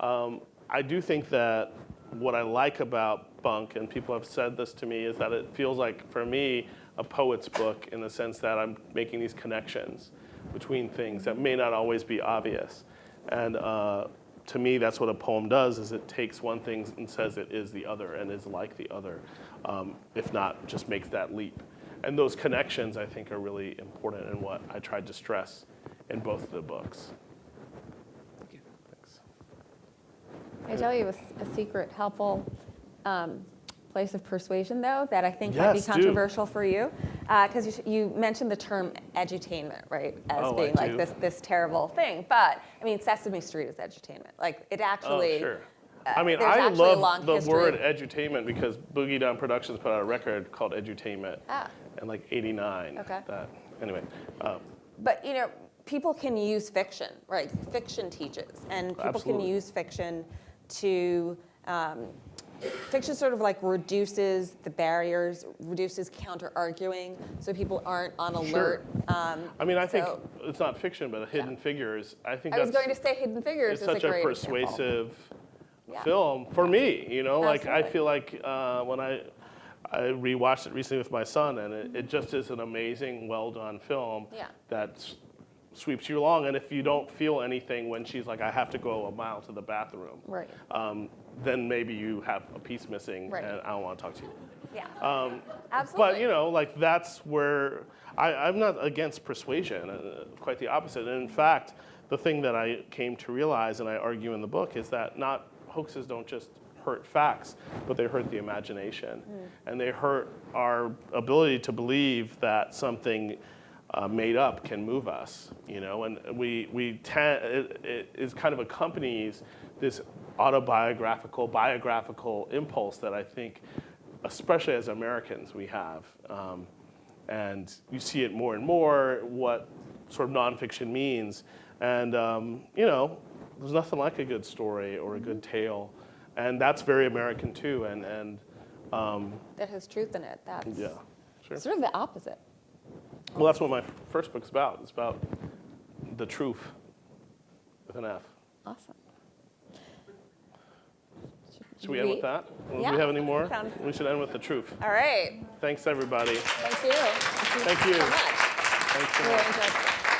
Um, I do think that what I like about Bunk, and people have said this to me, is that it feels like, for me, a poet's book in the sense that I'm making these connections between things that may not always be obvious. And uh, to me, that's what a poem does, is it takes one thing and says it is the other and is like the other, um, if not just makes that leap. And those connections, I think, are really important in what I tried to stress in both of the books. Thank you. Thanks. I tell you a secret, helpful um, place of persuasion, though, that I think might be Yes, do. controversial for you, because you, you mentioned the term edutainment, right, as Oh, I being like do. this this terrible thing. But I mean, Sesame Street is edutainment. Like it actually. oh, sure. uh, I mean, I actually a long love the history. word edutainment because Boogie Down Productions put out a record called Edutainment Ah. in like 89. Okay. That, anyway, uh, But you know, people can use fiction, right? Fiction teaches, and people Absolutely. can use fiction to. Um, fiction sort of like reduces the barriers, reduces counter arguing, so people aren't on alert. Um, I mean, I think so- it's not fiction, but Hidden Figures. I think I was that's going to say Hidden Figures it's is such a a, example. persuasive Yeah. film for me. You know, like I feel like uh, when I I rewatched it recently with my son, and it, it just is an amazing, well done film Yeah. that s- sweeps you along. And if you don't feel anything when she's like, I have to go a mile to the bathroom, Right. um, then maybe you have a piece missing, Right. and I don't want to talk to you. Yeah. Um, Absolutely. But you know, like that's where I, I'm not against persuasion. Uh, quite the opposite. And in fact, the thing that I came to realize, and I argue in the book, is that not hoaxes don't just hurt facts, but they hurt the imagination, and they hurt our ability to believe that something. Uh, made up can move us, you know, and we we tend it, it is kind of accompanies this autobiographical, biographical impulse that I think especially as Americans, we have. Um, and you see it more and more, what sort of nonfiction means. And, um, you know, there's nothing like a good story or a good tale. And that's very American too. And, and um, that has truth in it. That's yeah, sure. sort of the opposite. Well, that's what my first book's about. It's about the truth with an F. Awesome. Should we end with that? Do Yeah, we have any more? sounds- We should end with the truth. All right. Thanks, everybody. Thank you. Thank you. so much. Thanks so much.